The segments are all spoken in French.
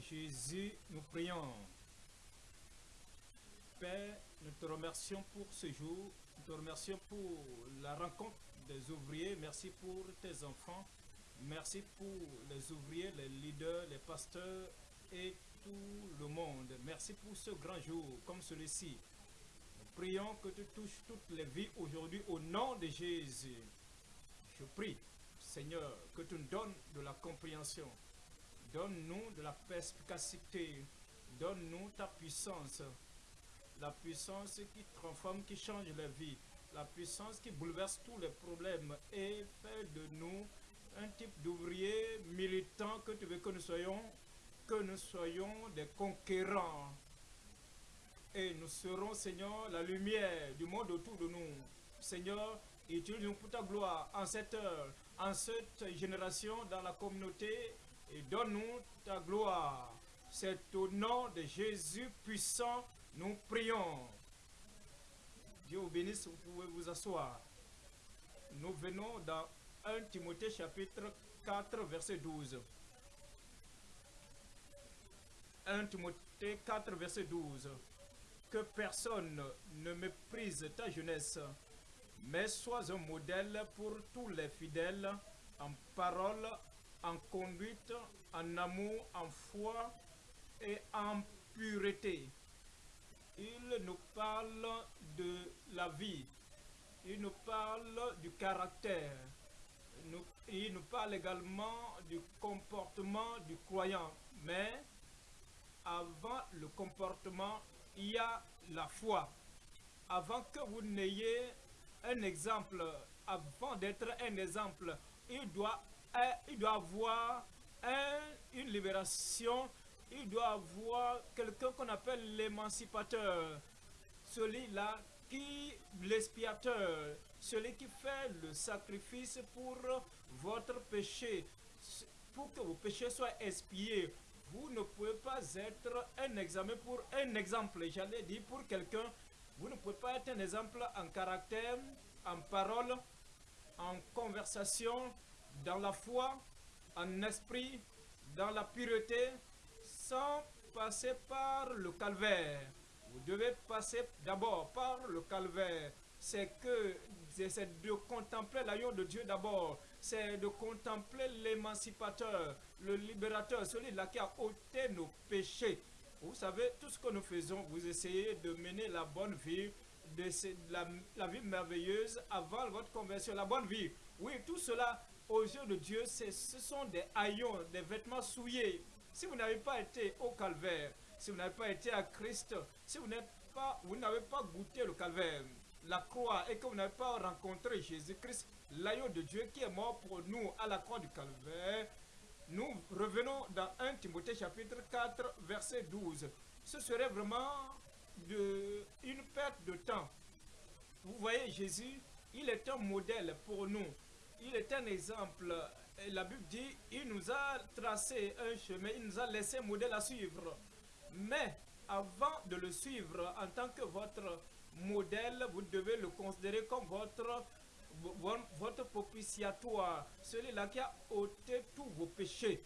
Jésus, nous prions. Père, nous te remercions pour ce jour. Nous te remercions pour la rencontre des ouvriers. Merci pour tes enfants. Merci pour les ouvriers, les leaders, les pasteurs et tout le monde. Merci pour ce grand jour comme celui-ci. Nous prions que tu touches toutes les vies aujourd'hui au nom de Jésus. Je prie, Seigneur, que tu nous donnes de la compréhension. Donne-nous de la perspicacité. Donne-nous ta puissance. La puissance qui transforme, qui change la vie. La puissance qui bouleverse tous les problèmes. Et fais de nous un type d'ouvrier militant que tu veux que nous soyons. Que nous soyons des conquérants. Et nous serons, Seigneur, la lumière du monde autour de nous. Seigneur, utilise-nous pour ta gloire en cette heure, en cette génération, dans la communauté et donne-nous ta gloire. C'est au nom de Jésus puissant, nous prions. Dieu vous bénisse, vous pouvez vous asseoir. Nous venons dans 1 Timothée chapitre 4, verset 12. 1 Timothée 4, verset 12. Que personne ne méprise ta jeunesse, mais sois un modèle pour tous les fidèles en parole, en conduite, en amour, en foi et en pureté. Il nous parle de la vie. Il nous parle du caractère. Il nous parle également du comportement du croyant. Mais avant le comportement, il y a la foi. Avant que vous n'ayez un exemple, avant d'être un exemple, il doit, il doit avoir un- une libération, il doit avoir quelqu'un qu'on appelle l'émancipateur. Celui-là qui, l'expiateur, celui qui fait le sacrifice pour votre péché, pour que vos péchés soient expiés. Vous ne pouvez pas être un examen pour un exemple, j'allais dire pour quelqu'un. Vous ne pouvez pas être un exemple en caractère, en parole, en conversation, dans la foi, en esprit, dans la pureté, sans passer par le calvaire. Vous devez passer d'abord par le calvaire. C'est que c'est de contempler l'agneau de Dieu d'abord. C'est de contempler l'émancipateur, le libérateur, celui-là qui a ôté nos péchés. Vous savez, tout ce que nous faisons, vous essayez de mener la bonne vie, de la vie merveilleuse avant votre conversion, la bonne vie. Oui, tout cela, aux yeux de Dieu, ce sont des haillons, des vêtements souillés. Si vous n'avez pas été au calvaire, si vous n'avez pas été à Christ, si vous n'avez pas goûté le calvaire, la croix, et que vous n'avez pas rencontré Jésus-Christ, l'agneau de Dieu qui est mort pour nous à la croix du calvaire, nous revenons dans 1 Timothée chapitre 4, verset 12. Ce serait vraiment une perte de temps. Vous voyez, Jésus, il est un modèle pour nous. Il est un exemple. Et la Bible dit, il nous a tracé un chemin, il nous a laissé un modèle à suivre. Mais avant de le suivre en tant que votre modèle, vous devez le considérer comme votre, vo- votre propitiatoire, celui-là qui a ôté tous vos péchés.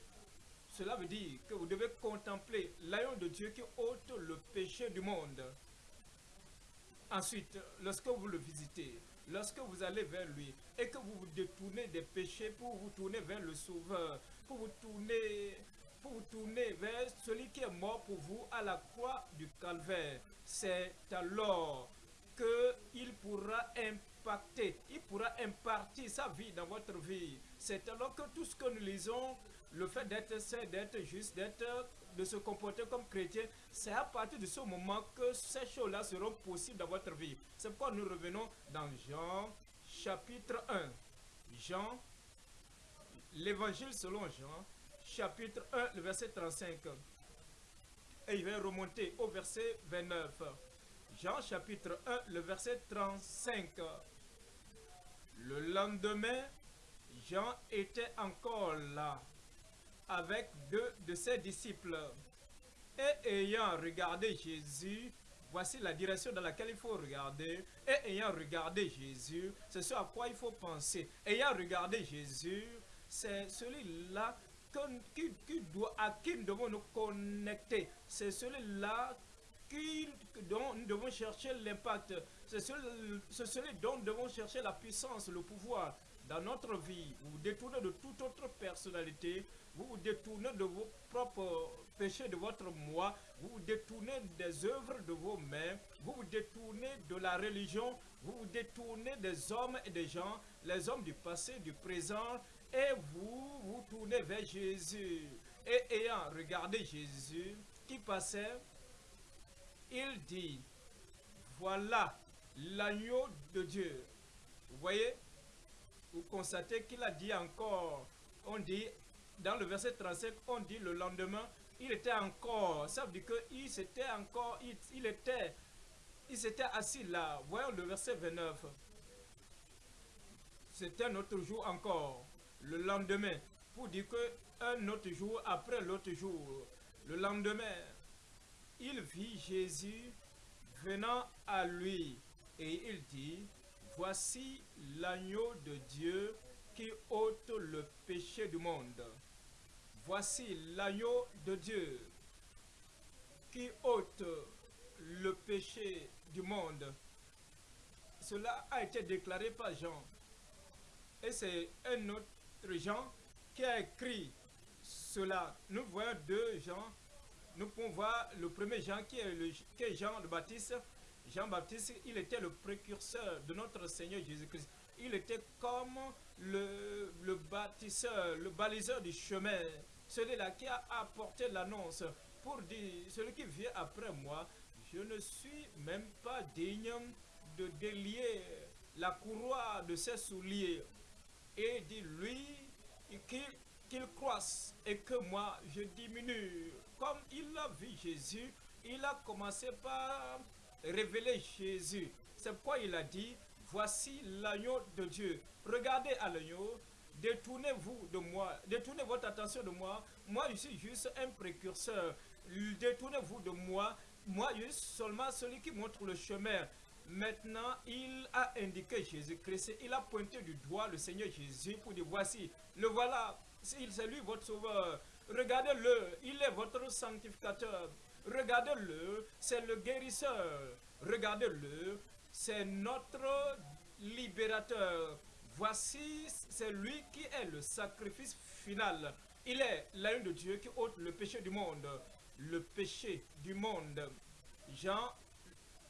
Cela veut dire que vous devez contempler l'agneau de Dieu qui ôte le péché du monde. Ensuite, lorsque vous le visitez, lorsque vous allez vers lui et que vous vous détournez des péchés pour vous tourner vers le Sauveur, pour vous tourner, pour vous tourner vers celui qui est mort pour vous à la croix du calvaire, c'est alors qu'il pourra impacter, il pourra impartir sa vie dans votre vie. C'est alors que tout ce que nous lisons, le fait d'être saint, d'être juste, d'être, de se comporter comme chrétien, c'est à partir de ce moment que ces choses-là seront possibles dans votre vie. C'est pourquoi nous revenons dans Jean chapitre 1. Jean, l'évangile selon Jean, chapitre 1, le verset 35. Et il va remonter au verset 29. Jean chapitre 1, le verset 35. Le lendemain, Jean était encore là avec deux de ses disciples. Et ayant regardé Jésus, voici la direction dans laquelle il faut regarder. Et ayant regardé Jésus, c'est ce à quoi il faut penser. Ayant regardé Jésus, c'est celui-là à qui nous devons nous connecter. C'est celui-là dont nous devons chercher l'impact. C'est celui, dont nous devons chercher la puissance, le pouvoir dans notre vie. Vous vous détournez de toute autre personnalité. Vous vous détournez de vos propres péchés, de votre moi. Vous vous détournez des œuvres de vos mains. Vous vous détournez de la religion. Vous vous détournez des hommes et des gens, les hommes du passé, du présent. Et vous vous tournez vers Jésus. Et ayant regardé Jésus qui passait, il dit, voilà l'agneau de Dieu. Vous voyez, vous constatez qu'il a dit encore, on dit, dans le verset 35, on dit le lendemain, il était encore, ça veut dire qu'il s'était encore, il, était, il s'était assis là. Voyons le verset 29. C'était un autre jour encore, le lendemain, pour dire que un autre jour après l'autre jour, le lendemain, il vit Jésus venant à lui et il dit, voici l'agneau de Dieu qui ôte le péché du monde. Voici l'agneau de Dieu qui ôte le péché du monde. Cela a été déclaré par Jean. Et c'est un autre Jean qui a écrit cela. Nous voyons deux Jean nous pouvons voir le premier Jean qui est, le, Jean le Baptiste. Jean-Baptiste, il était le précurseur de notre Seigneur Jésus-Christ. Il était comme le, le bâtisseur, le baliseur du chemin, celui-là qui a apporté l'annonce pour dire, celui qui vient après moi, je ne suis même pas digne de délier la courroie de ses souliers. Et dit, lui, qu'il croisse et que moi, je diminue comme il a vu Jésus, il a commencé par révéler Jésus. C'est pourquoi il a dit, voici l'agneau de Dieu. Regardez à l'agneau, détournez-vous de moi, détournez votre attention de moi. Moi, je suis juste un précurseur. Détournez-vous de moi. Moi, je suis seulement celui qui montre le chemin. Maintenant, il a indiqué Jésus-Christ. Il a pointé du doigt le Seigneur Jésus pour dire, voici, le voilà. C'est lui votre sauveur. Regardez-le, il est votre sanctificateur. Regardez-le, c'est le guérisseur. Regardez-le, c'est notre libérateur. Voici, c'est lui qui est le sacrifice final. Il est l'un de Dieu qui ôte le péché du monde. Le péché du monde. Jean,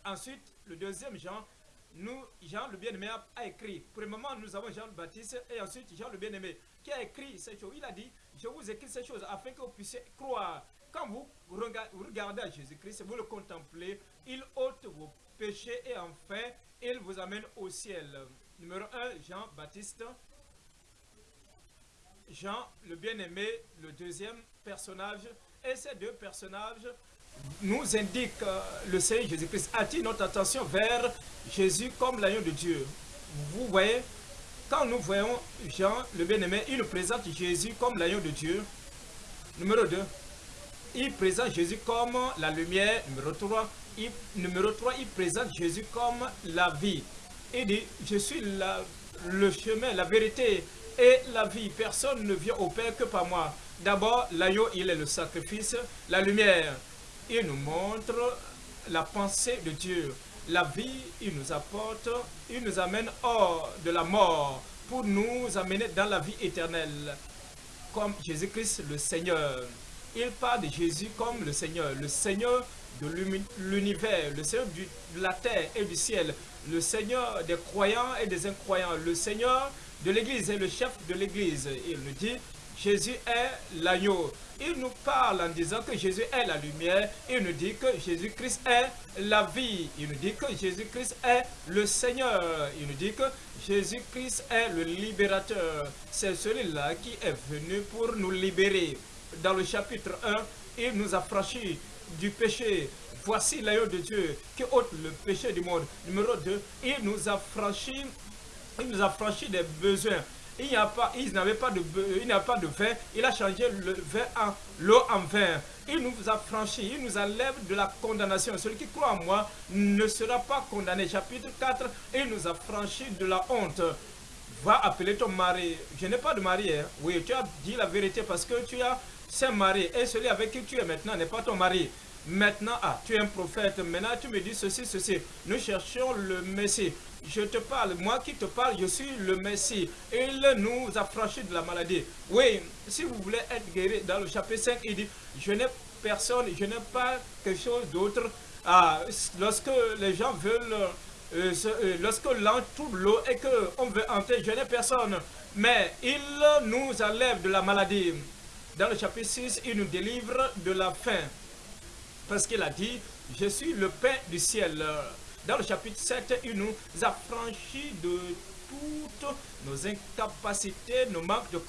ensuite, le deuxième Jean, nous, Jean le bien-aimé a, écrit. Premièrement, nous avons Jean le Baptiste et ensuite Jean le bien-aimé qui a écrit ces choses? Il a dit, je vous écris ces choses afin que vous puissiez croire. Quand vous regardez à Jésus-Christ, vous le contemplez, il ôte vos péchés et enfin, il vous amène au ciel. Numéro 1, Jean-Baptiste. Jean, le bien-aimé, le deuxième personnage. Et ces deux personnages nous indiquent euh, le Seigneur Jésus-Christ attire notre attention vers Jésus comme l'agneau de Dieu. Vous voyez, quand nous voyons Jean, le bien-aimé, il présente Jésus comme l'agneau de Dieu. Numéro 2, il présente Jésus comme la lumière. Numéro 3, il, numéro 3, il présente Jésus comme la vie. Il dit, je suis le chemin, la vérité et la vie. Personne ne vient au Père que par moi. D'abord, l'agneau, il est le sacrifice. La lumière, il nous montre la pensée de Dieu la vie, il nous apporte, il nous amène hors de la mort pour nous amener dans la vie éternelle, comme Jésus-Christ le Seigneur. Il parle de Jésus comme le Seigneur, le Seigneur de l'univers, le Seigneur de la terre et du ciel, le Seigneur des croyants et des incroyants, le Seigneur de l'Église et le chef de l'Église. Il nous dit, Jésus est l'agneau. Il nous parle en disant que Jésus est la lumière. Il nous dit que Jésus-Christ est la vie. Il nous dit que Jésus-Christ est le Seigneur. Il nous dit que Jésus-Christ est le libérateur. C'est celui-là qui est venu pour nous libérer. Dans le chapitre 1, il nous a franchi du péché. Voici l'agneau de Dieu qui ôte le péché du monde. Numéro 2, il nous a franchi, il nous a franchi des besoins il n'y a pas, n'avait pas de, il n'y a pas de vin, il a changé le vin en l'eau en vin. Il nous a franchi, il nous enlève de la condamnation. Celui qui croit en moi ne sera pas condamné. Chapitre 4, il nous a franchi de la honte. va appeler ton mari. Je n'ai pas de mari. Hein. Oui, tu as dit la vérité parce que tu as un mari. Et celui avec qui tu es maintenant n'est pas ton mari. Maintenant, ah, tu es un prophète. Maintenant, tu me dis ceci, ceci. Nous cherchons le Messie. Je te parle, moi qui te parle, je suis le Messie. Il nous a franchi de la maladie. Oui, si vous voulez être guéri, dans le chapitre 5, il dit, je n'ai personne, je n'ai pas quelque chose d'autre. Ah, lorsque les gens veulent, euh, euh, lorsque l'an trouve l'eau et qu'on veut entrer, je n'ai personne. Mais il nous enlève de la maladie. Dans le chapitre 6, il nous délivre de la faim. Parce qu'il a dit, je suis le pain du ciel. Dans le chapitre 7, il nous a franchi de toutes nos incapacités, nos manques de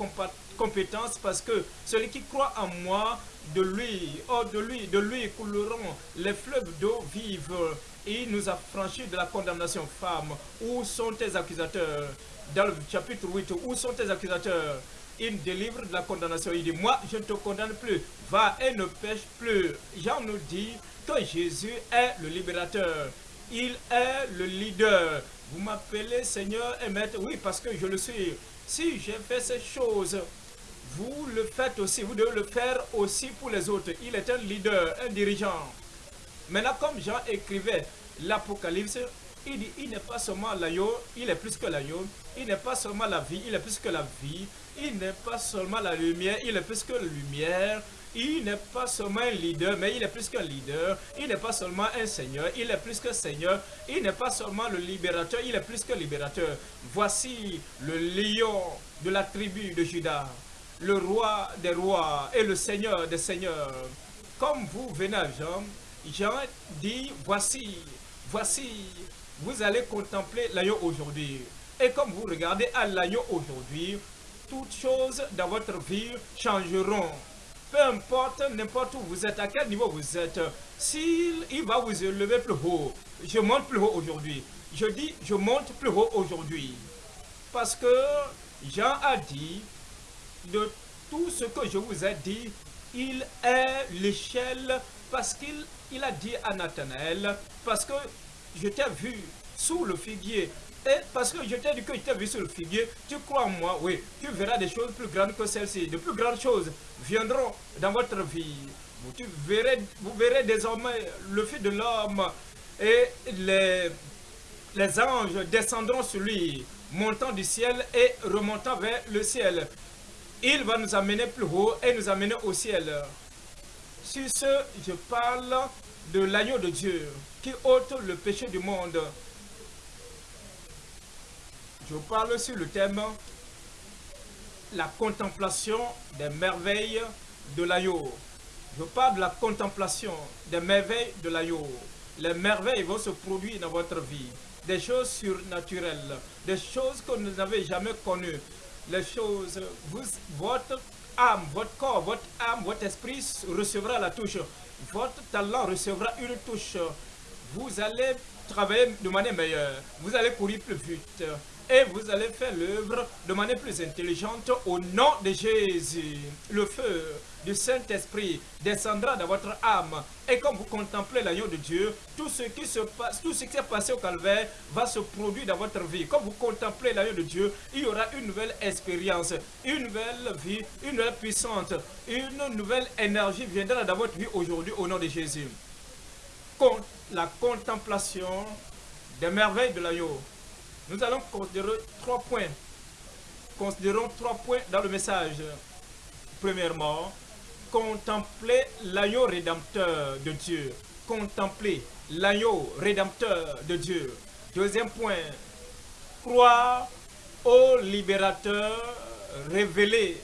compétences, parce que celui qui croit en moi, de lui, oh de lui, de lui couleront les fleuves d'eau vive. Il nous a franchi de la condamnation. Femme, où sont tes accusateurs? Dans le chapitre 8, où sont tes accusateurs? Il délivre de la condamnation. Il dit, moi, je ne te condamne plus. Va et ne pêche plus. Jean nous dit que Jésus est le libérateur. Il est le leader. Vous m'appelez Seigneur et Maître. Oui, parce que je le suis. Si j'ai fait ces choses, vous le faites aussi. Vous devez le faire aussi pour les autres. Il est un leader, un dirigeant. Maintenant, comme Jean écrivait l'Apocalypse, il dit, il n'est pas seulement l'agneau, il est plus que l'agneau. Il n'est pas seulement la vie, il est plus que la vie. Il n'est pas seulement la lumière, il est plus que lumière. Il n'est pas seulement un leader, mais il est plus qu'un leader. Il n'est pas seulement un seigneur, il est plus que seigneur. Il n'est pas seulement le libérateur, il est plus que libérateur. Voici le lion de la tribu de Judas, le roi des rois et le seigneur des seigneurs. Comme vous venez à Jean, Jean dit, voici, voici, vous allez contempler l'agneau aujourd'hui. Et comme vous regardez à l'agneau aujourd'hui, toutes choses dans votre vie changeront. Peu importe n'importe où vous êtes, à quel niveau vous êtes, s'il il va vous élever plus haut, je monte plus haut aujourd'hui. Je dis, je monte plus haut aujourd'hui. Parce que Jean a dit, de tout ce que je vous ai dit, il est l'échelle parce qu'il il a dit à Nathanaël, parce que je t'ai vu sous le figuier et parce que je t'ai dit que je t'ai vu sur le figuier, tu crois en moi, oui, tu verras des choses plus grandes que celles-ci. De plus grandes choses viendront dans votre vie. Vous, verrez, vous verrez désormais le Fils de l'homme et les, les anges descendront sur lui, montant du ciel et remontant vers le ciel. Il va nous amener plus haut et nous amener au ciel. Sur ce, je parle de l'agneau de Dieu qui ôte le péché du monde. Je parle sur le thème la contemplation des merveilles de l'agneau. Je parle de la contemplation des merveilles de l'agneau. Les merveilles vont se produire dans votre vie. Des choses surnaturelles, des choses que vous n'avez jamais connues. Les choses, votre âme, votre corps, votre âme, votre esprit recevra la touche. Votre talent recevra une touche. Vous allez travailler de manière meilleure. Vous allez courir plus vite et vous allez faire l'œuvre de manière plus intelligente au nom de Jésus. Le feu du Saint-Esprit descendra dans votre âme et quand vous contemplez l'agneau de Dieu, tout ce qui se passe, tout ce qui s'est passé au calvaire va se produire dans votre vie. Quand vous contemplez l'agneau de Dieu, il y aura une nouvelle expérience, une nouvelle vie, une nouvelle puissance, une nouvelle énergie viendra dans votre vie aujourd'hui au nom de Jésus. La contemplation des merveilles de l'agneau nous allons considérer trois points. Considérons trois points dans le message. Premièrement, contempler l'agneau rédempteur de Dieu. Contempler l'agneau rédempteur de Dieu. Deuxième point, croire au libérateur révélé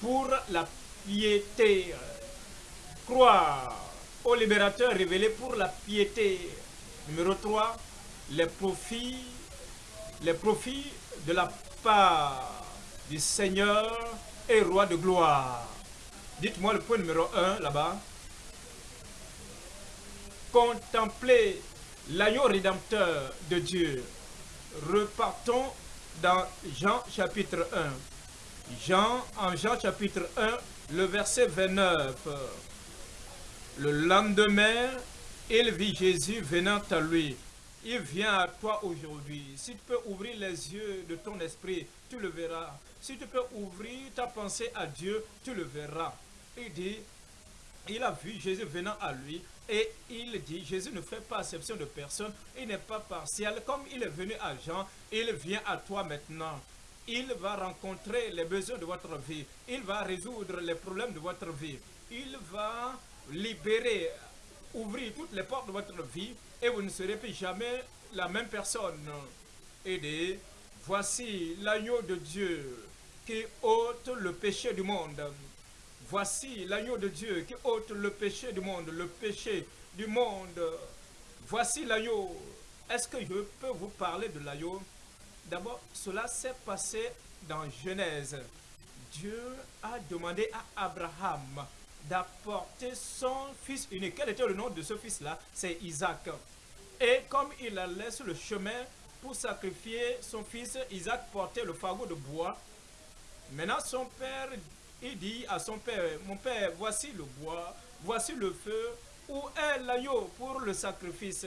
pour la piété. Croire au libérateur révélé pour la piété. Numéro 3, les profits les profits de la part du Seigneur et roi de gloire. Dites-moi le point numéro 1 là-bas. Contemplez l'agneau rédempteur de Dieu. Repartons dans Jean chapitre 1. Jean, en Jean chapitre 1, le verset 29. Le lendemain, il vit Jésus venant à lui il vient à toi aujourd'hui. Si tu peux ouvrir les yeux de ton esprit, tu le verras. Si tu peux ouvrir ta pensée à Dieu, tu le verras. Il dit, il a vu Jésus venant à lui et il dit, Jésus ne fait pas exception de personne, il n'est pas partiel. Comme il est venu à Jean, il vient à toi maintenant. Il va rencontrer les besoins de votre vie. Il va résoudre les problèmes de votre vie. Il va libérer, ouvrir toutes les portes de votre vie et vous ne serez plus jamais la même personne. Et voici l'agneau de Dieu qui ôte le péché du monde. Voici l'agneau de Dieu qui ôte le péché du monde, le péché du monde. Voici l'agneau. Est-ce que je peux vous parler de l'agneau? D'abord, cela s'est passé dans Genèse. Dieu a demandé à Abraham d'apporter son fils unique. Quel était le nom de ce fils-là? C'est Isaac. Et comme il sur le chemin pour sacrifier son fils, Isaac portait le fagot de bois. Maintenant, son père, il dit à son père, mon père, voici le bois, voici le feu, où est l'agneau pour le sacrifice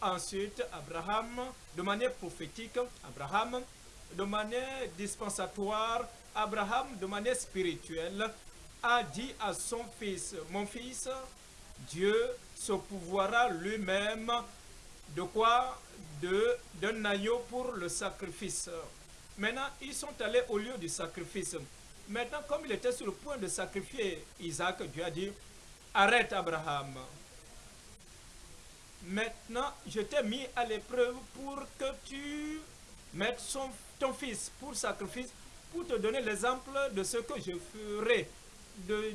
Ensuite, Abraham, de manière prophétique, Abraham, de manière dispensatoire, Abraham, de manière spirituelle, a dit à son fils, mon fils, Dieu se pouvoira lui-même de quoi d'un agneau pour le sacrifice. Maintenant, ils sont allés au lieu du sacrifice. Maintenant, comme il était sur le point de sacrifier Isaac, Dieu a dit, arrête Abraham. Maintenant, je t'ai mis à l'épreuve pour que tu mettes ton fils pour sacrifice, pour te donner l'exemple de ce que je ferai, de,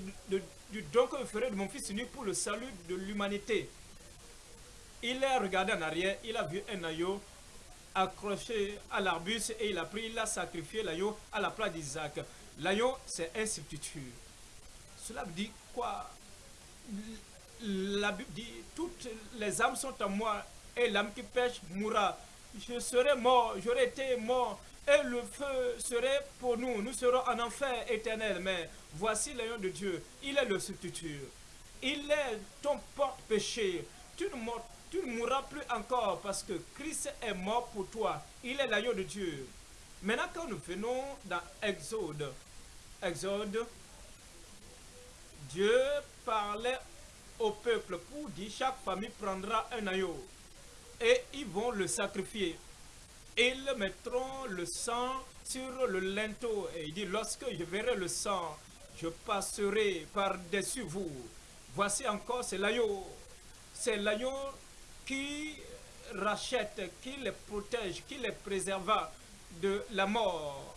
du don que je ferai de mon fils unique pour le salut de l'humanité. Il a regardé en arrière, il a vu un agneau accroché à l'arbuste et il a pris, il a sacrifié l'agneau à la place d'Isaac. L'agneau, c'est un substitut. Cela veut dire quoi? La Bible dit, toutes les âmes sont à moi, et l'âme qui pêche mourra. Je serai mort, j'aurais été mort, et le feu serait pour nous. Nous serons en enfer éternel. Mais voici l'agneau de Dieu, il est le substitut. Il est ton porte-péché. Tu ne, tu ne mourras plus encore parce que Christ est mort pour toi. Il est l'agneau de Dieu. Maintenant, quand nous venons dans Exode, Exode, Dieu parlait au peuple pour dire chaque famille prendra un agneau et ils vont le sacrifier. Ils mettront le sang sur le linteau et il dit lorsque je verrai le sang, je passerai par-dessus vous. Voici encore, c'est l'agneau. C'est l'agneau qui rachète, qui les protège, qui les préserva de la mort.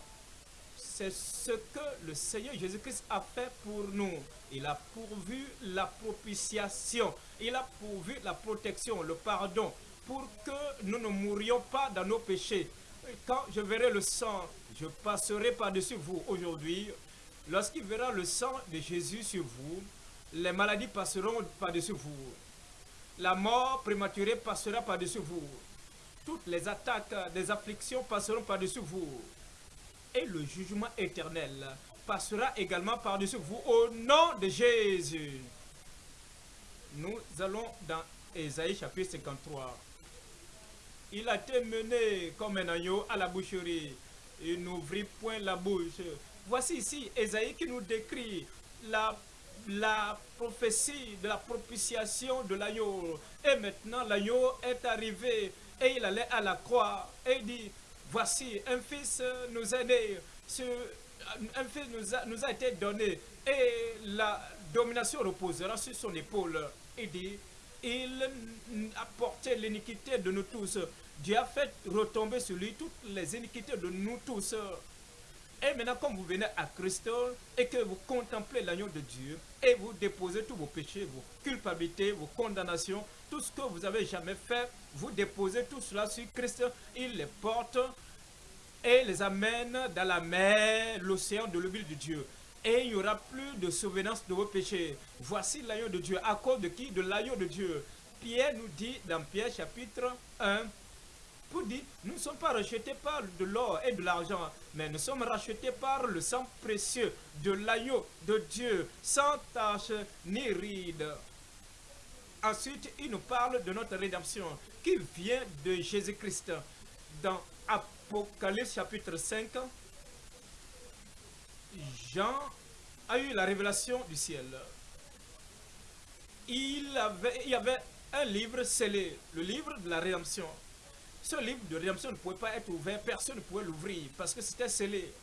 C'est ce que le Seigneur Jésus-Christ a fait pour nous. Il a pourvu la propitiation. Il a pourvu la protection, le pardon, pour que nous ne mourions pas dans nos péchés. Quand je verrai le sang, je passerai par-dessus vous aujourd'hui. Lorsqu'il verra le sang de Jésus sur vous, les maladies passeront par-dessus vous. La mort prématurée passera par-dessus vous. Toutes les attaques des afflictions passeront par-dessus vous. Et le jugement éternel passera également par-dessus vous au nom de Jésus. Nous allons dans Ésaïe chapitre 53. Il a été mené comme un agneau à la boucherie. Il n'ouvrit point la bouche. Voici ici Ésaïe qui nous décrit la, la prophétie de la propitiation de l'agneau. Et maintenant l'agneau est arrivé et il allait à la croix et il dit, voici un fils nous a, nous a été donné et la domination reposera sur son épaule. Il dit, il a porté l'iniquité de nous tous. Dieu a fait retomber sur lui toutes les iniquités de nous tous. Et maintenant, comme vous venez à Christ et que vous contemplez l'agneau de Dieu et vous déposez tous vos péchés, vos culpabilités, vos condamnations, tout ce que vous avez jamais fait, vous déposez tout cela sur Christ. Il les porte et les amène dans la mer, l'océan de l'huile de Dieu. Et il n'y aura plus de souvenance de vos péchés. Voici l'agneau de Dieu. À cause de qui? De l'agneau de Dieu. Pierre nous dit dans Pierre chapitre 1, pour dire, nous ne sommes pas rachetés par de l'or et de l'argent, mais nous sommes rachetés par le sang précieux de l'agneau de Dieu, sans tache ni ride. Ensuite, il nous parle de notre rédemption qui vient de Jésus-Christ. Dans Apocalypse chapitre 5, Jean a eu la révélation du ciel. Il, avait, il y avait un livre scellé, le livre de la rédemption. Ce livre de rédemption ne pouvait pas être ouvert, personne ne pouvait l'ouvrir parce que c'était scellé.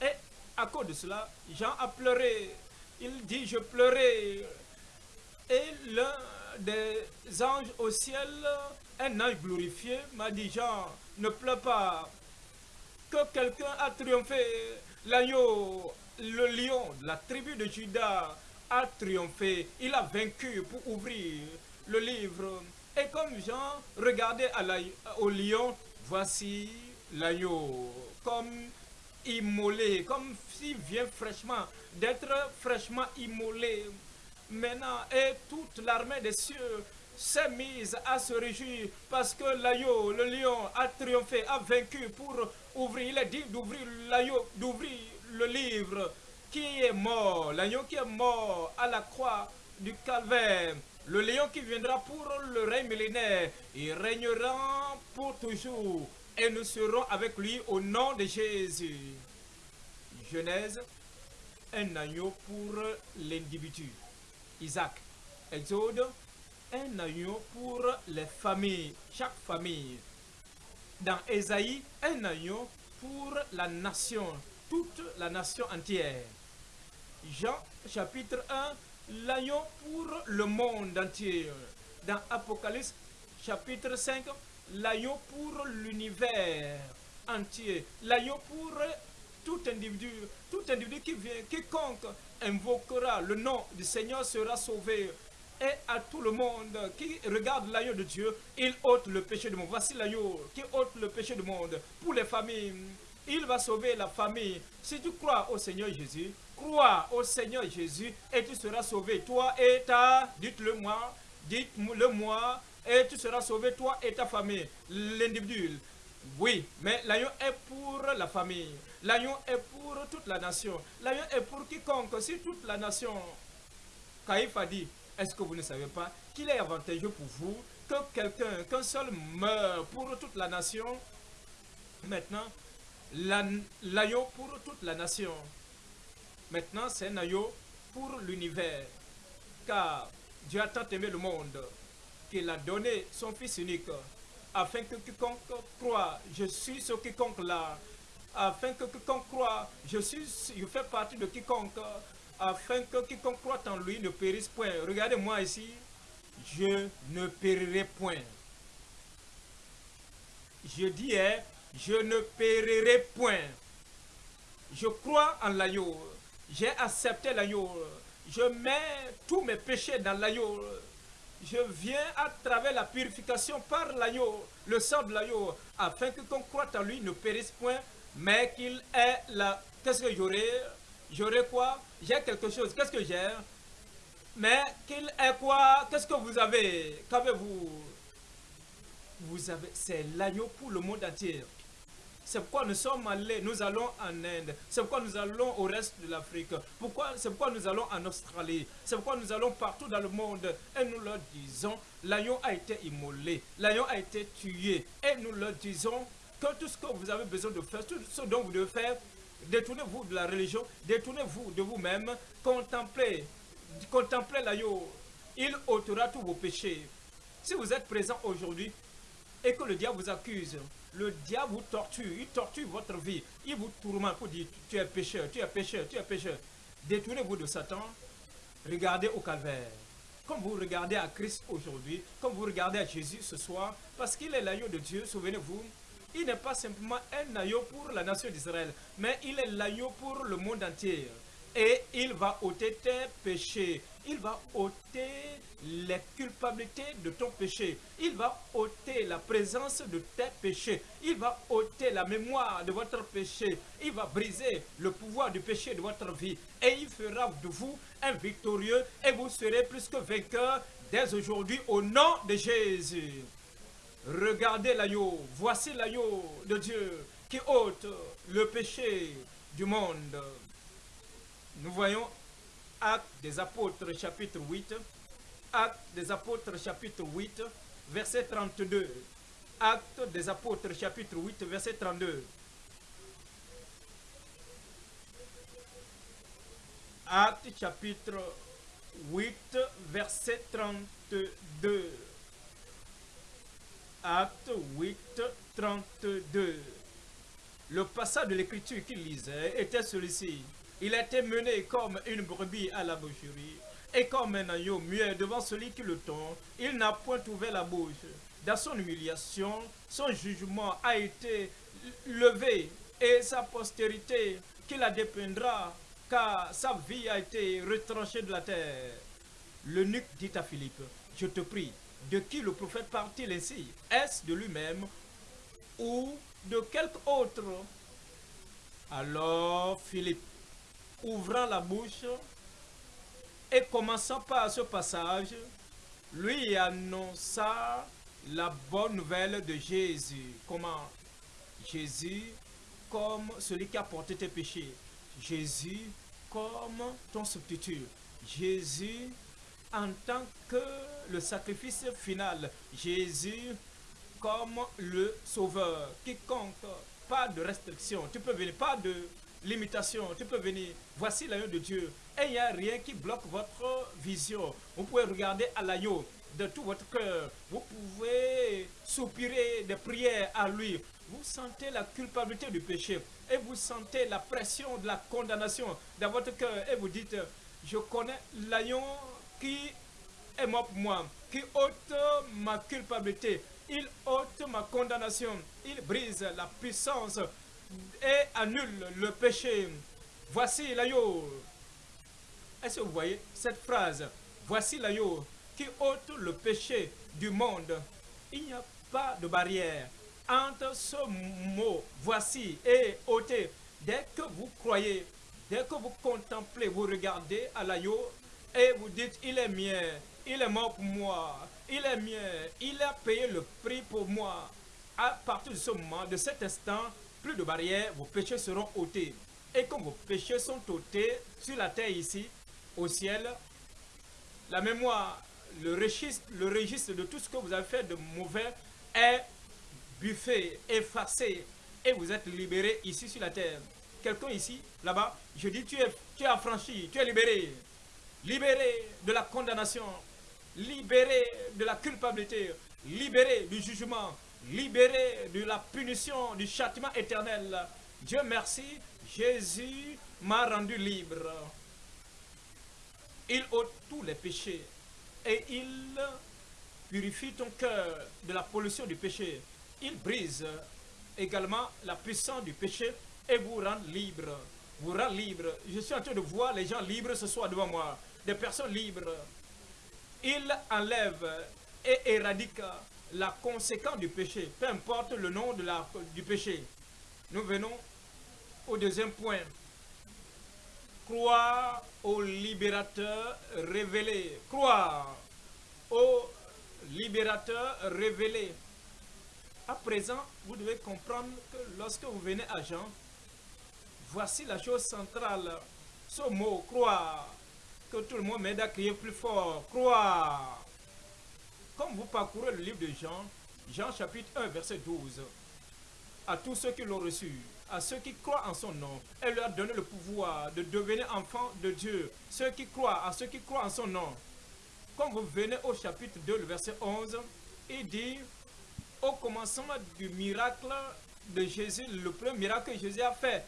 Et à cause de cela, Jean a pleuré. Il dit, je pleurais. Et l'un des anges au ciel, un ange glorifié, m'a dit, Jean, ne pleure pas. Que quelqu'un a triomphé. L'agneau, le lion de la tribu de Judas a triomphé. Il a vaincu pour ouvrir le livre. Et comme Jean regardait au lion, voici l'agneau, comme immolé, comme s'il vient fraîchement, d'être fraîchement immolé. Maintenant, et toute l'armée des cieux s'est mise à se réjouir parce que l'agneau, le lion, a triomphé, a vaincu pour ouvrir. Il a dit d'ouvrir l'agneau, d'ouvrir le livre qui est mort, l'agneau qui est mort à la croix du calvaire le lion qui viendra pour le règne millénaire. Il régnera pour toujours. Et nous serons avec lui au nom de Jésus. Genèse, un agneau pour l'individu. Isaac, Exode, un agneau pour les familles, chaque famille. Dans Ésaïe, un agneau pour la nation, toute la nation entière. Jean chapitre 1, l'agneau pour le monde entier. Dans Apocalypse chapitre 5, l'agneau pour l'univers entier. L'agneau pour tout individu, tout individu qui vient, quiconque invoquera le nom du Seigneur sera sauvé. Et à tout le monde qui regarde l'agneau de Dieu, il ôte le péché du monde. Voici l'agneau qui ôte le péché du monde. Pour les familles, il va sauver la famille. Si tu crois au Seigneur Jésus, crois au Seigneur Jésus et tu seras sauvé. Toi et ta, dites-le moi, dites-le moi, et tu seras sauvé, toi et ta famille. L'individu, oui, mais l'agneau est pour la famille. L'agneau est pour toute la nation. L'agneau est pour quiconque, si toute la nation. Caïphe a dit, est-ce que vous ne savez pas qu'il est avantageux pour vous que quelqu'un, qu'un seul meurt pour toute la nation? Maintenant, l'agneau pour toute la nation. Maintenant, c'est un agneau pour l'univers. Car Dieu a tant aimé le monde qu'il a donné son Fils unique afin que quiconque croit, je suis ce quiconque là, afin que quiconque croit, je suis, je fais partie de quiconque, afin que quiconque croit en lui ne périsse point. Regardez-moi ici, je ne périrai point. Je dis, hein, je ne périrai point. Je crois en l'agneau. J'ai accepté l'agneau. Je mets tous mes péchés dans l'agneau. Je viens à travers la purification par l'agneau, le sang de l'agneau, afin que qu'on croit en lui ne périsse point, mais qu'il est là. Qu'est-ce que j'aurai? J'aurai quoi? J'ai quelque chose. Qu'est-ce que j'ai? Mais qu'il est quoi? Qu'est-ce que vous avez? Qu'avez-vous? Vous avez, c'est l'agneau pour le monde entier. C'est pourquoi nous sommes allés, nous allons en Inde. C'est pourquoi nous allons au reste de l'Afrique. Pourquoi, c'est pourquoi nous allons en Australie. C'est pourquoi nous allons partout dans le monde. Et nous leur disons, l'agneau a été immolé. L'agneau a été tué. Et nous leur disons que tout ce que vous avez besoin de faire, tout ce dont vous devez faire, détournez-vous de la religion, détournez-vous de vous-même, contemplez, contemplez l'agneau. Il ôtera tous vos péchés. Si vous êtes présent aujourd'hui et que le diable vous accuse, le diable vous torture, il torture votre vie, il vous tourmente pour dire tu es pécheur, tu es pécheur, tu es pécheur. Détournez-vous de Satan, regardez au calvaire. Comme vous regardez à Christ aujourd'hui, comme vous regardez à Jésus ce soir, parce qu'il est l'agneau de Dieu, souvenez-vous, il n'est pas simplement un agneau pour la nation d'Israël, mais il est l'agneau pour le monde entier. Et il va ôter tes péchés. Il va ôter les culpabilités de ton péché. Il va ôter la présence de tes péchés. Il va ôter la mémoire de votre péché. Il va briser le pouvoir du péché de votre vie. Et il fera de vous un victorieux et vous serez plus que vainqueur dès aujourd'hui au nom de Jésus. Regardez l'agneau. Voici l'agneau de Dieu qui ôte le péché du monde. Nous voyons Actes des apôtres chapitre 8 Actes des apôtres chapitre 8, verset 32. Actes des apôtres chapitre 8, verset 32. Actes chapitre 8, verset 32. Acte 8, 32. Le passage de l'écriture qu'il lisait était celui-ci. Il était mené comme une brebis à la boucherie et comme un agneau muet devant celui qui le tond. Il n'a point ouvert la bouche. Dans son humiliation, son jugement a été levé et sa postérité qui la dépeindra car sa vie a été retranchée de la terre. Le nuque dit à Philippe, je te prie, de qui le prophète parle-t-il ainsi? Est-ce de lui-même ou de quelque autre? Alors Philippe, ouvrant la bouche et commençant par ce passage, lui annonça la bonne nouvelle de Jésus. Comment? Jésus comme celui qui a porté tes péchés. Jésus comme ton substitut. Jésus en tant que le sacrifice final. Jésus comme le sauveur. Quiconque, pas de restriction. Tu peux venir, pas de limitation. Tu peux venir. Voici l'agneau de Dieu. Et il n'y a rien qui bloque votre vision. Vous pouvez regarder à l'agneau de tout votre cœur. Vous pouvez soupirer des prières à lui. Vous sentez la culpabilité du péché et vous sentez la pression de la condamnation dans votre cœur et vous dites, je connais l'agneau qui est mort pour moi, qui ôte ma culpabilité, il ôte ma condamnation, il brise la puissance et annule le péché. Voici l'agneau. Est-ce que vous voyez cette phrase? Voici l'agneau qui ôte le péché du monde. Il n'y a pas de barrière entre ce mot voici et ôter. Dès que vous croyez, dès que vous contemplez, vous regardez à l'agneau et vous dites il est mien, il est mort pour moi, il est mien, il a payé le prix pour moi. À partir de ce moment, de cet instant, plus de barrières, vos péchés seront ôtés. Et comme vos péchés sont ôtés sur la terre ici, au ciel, la mémoire, le registre, le registre de tout ce que vous avez fait de mauvais est buffé, effacé, et vous êtes libéré ici sur la terre. Quelqu'un ici, là-bas, je dis, tu es, tu es affranchi, tu es libéré. Libéré de la condamnation, libéré de la culpabilité, libéré du jugement, libéré de la punition, du châtiment éternel. Dieu merci, Jésus m'a rendu libre. Il ôte tous les péchés et il purifie ton cœur de la pollution du péché. Il brise également la puissance du péché et vous rend libre. Vous rend libre. Je suis en train de voir les gens libres ce soir devant moi. Des personnes libres. Il enlève et éradique la conséquence du péché, peu importe le nom de la, du péché. Nous venons au deuxième point. Croire au libérateur révélé. Croire au libérateur révélé. À présent, vous devez comprendre que lorsque vous venez à Jean, voici la chose centrale. Ce mot, croire, que tout le monde m'aide à crier plus fort. Croire. Comme vous parcourez le livre de Jean, Jean chapitre 1, verset 12, à tous ceux qui l'ont reçu, à ceux qui croient en son nom, elle leur a donné le pouvoir de devenir enfants de Dieu. Ceux qui croient, à ceux qui croient en son nom. Quand vous venez au chapitre 2, le verset 11, il dit, au commencement du miracle de Jésus, le premier miracle que Jésus a fait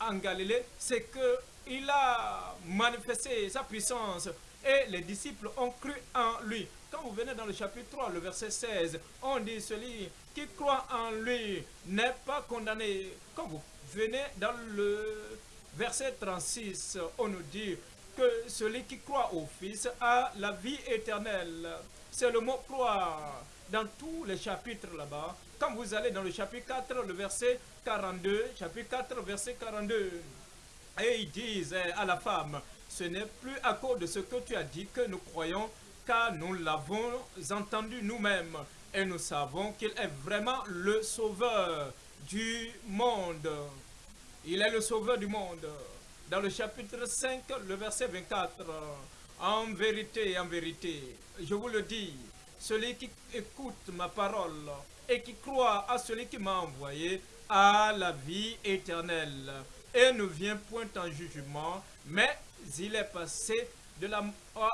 en Galilée, c'est qu'il a manifesté sa puissance et les disciples ont cru en lui. Quand vous venez dans le chapitre 3, le verset 16, on dit celui qui croit en lui n'est pas condamné. Quand vous venez dans le verset 36, on nous dit que celui qui croit au Fils a la vie éternelle. C'est le mot croire dans tous les chapitres là-bas. Quand vous allez dans le chapitre 4, le verset 42, chapitre 4, verset 42, et ils disent à la femme, ce n'est plus à cause de ce que tu as dit que nous croyons, car nous l'avons entendu nous-mêmes, et nous savons qu'il est vraiment le sauveur du monde. Il est le sauveur du monde. Dans le chapitre 5, le verset 24, En vérité, en vérité, je vous le dis, celui qui écoute ma parole et qui croit à celui qui m'a envoyé a la vie éternelle et ne vient point en jugement, mais il est passé de la,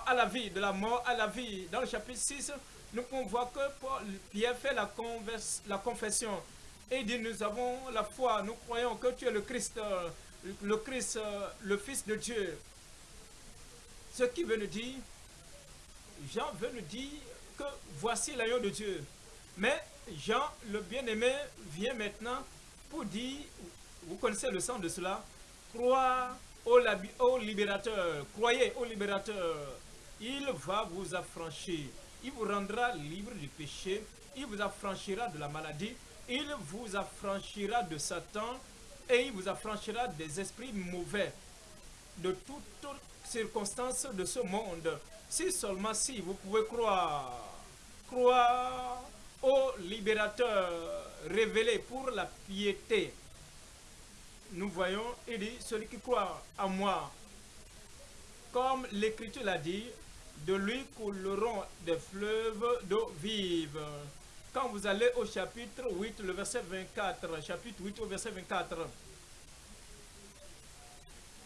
à la vie, de la mort à la vie. Dans le chapitre 6, nous pouvons voir que Pierre fait la, la confession et dit, nous avons la foi, nous croyons que tu es le Christ, le Christ, le Fils de Dieu. Ce qui veut nous dire, Jean veut nous dire que voici l'agneau de Dieu. Mais Jean, le bien-aimé, vient maintenant pour dire, vous connaissez le sens de cela, croire au, libérateur, croyez au libérateur. Il va vous affranchir, il vous rendra libre du péché, il vous affranchira de la maladie, il vous affranchira de Satan et il vous affranchira des esprits mauvais, de toutes circonstances de ce monde. Si seulement si vous pouvez croire, croire au libérateur révélé pour la piété. Nous voyons, il dit, celui qui croit en moi, comme l'Écriture l'a dit, de lui couleront des fleuves d'eau vive. Quand vous allez au chapitre 8, le verset 24, chapitre 8 au verset 24,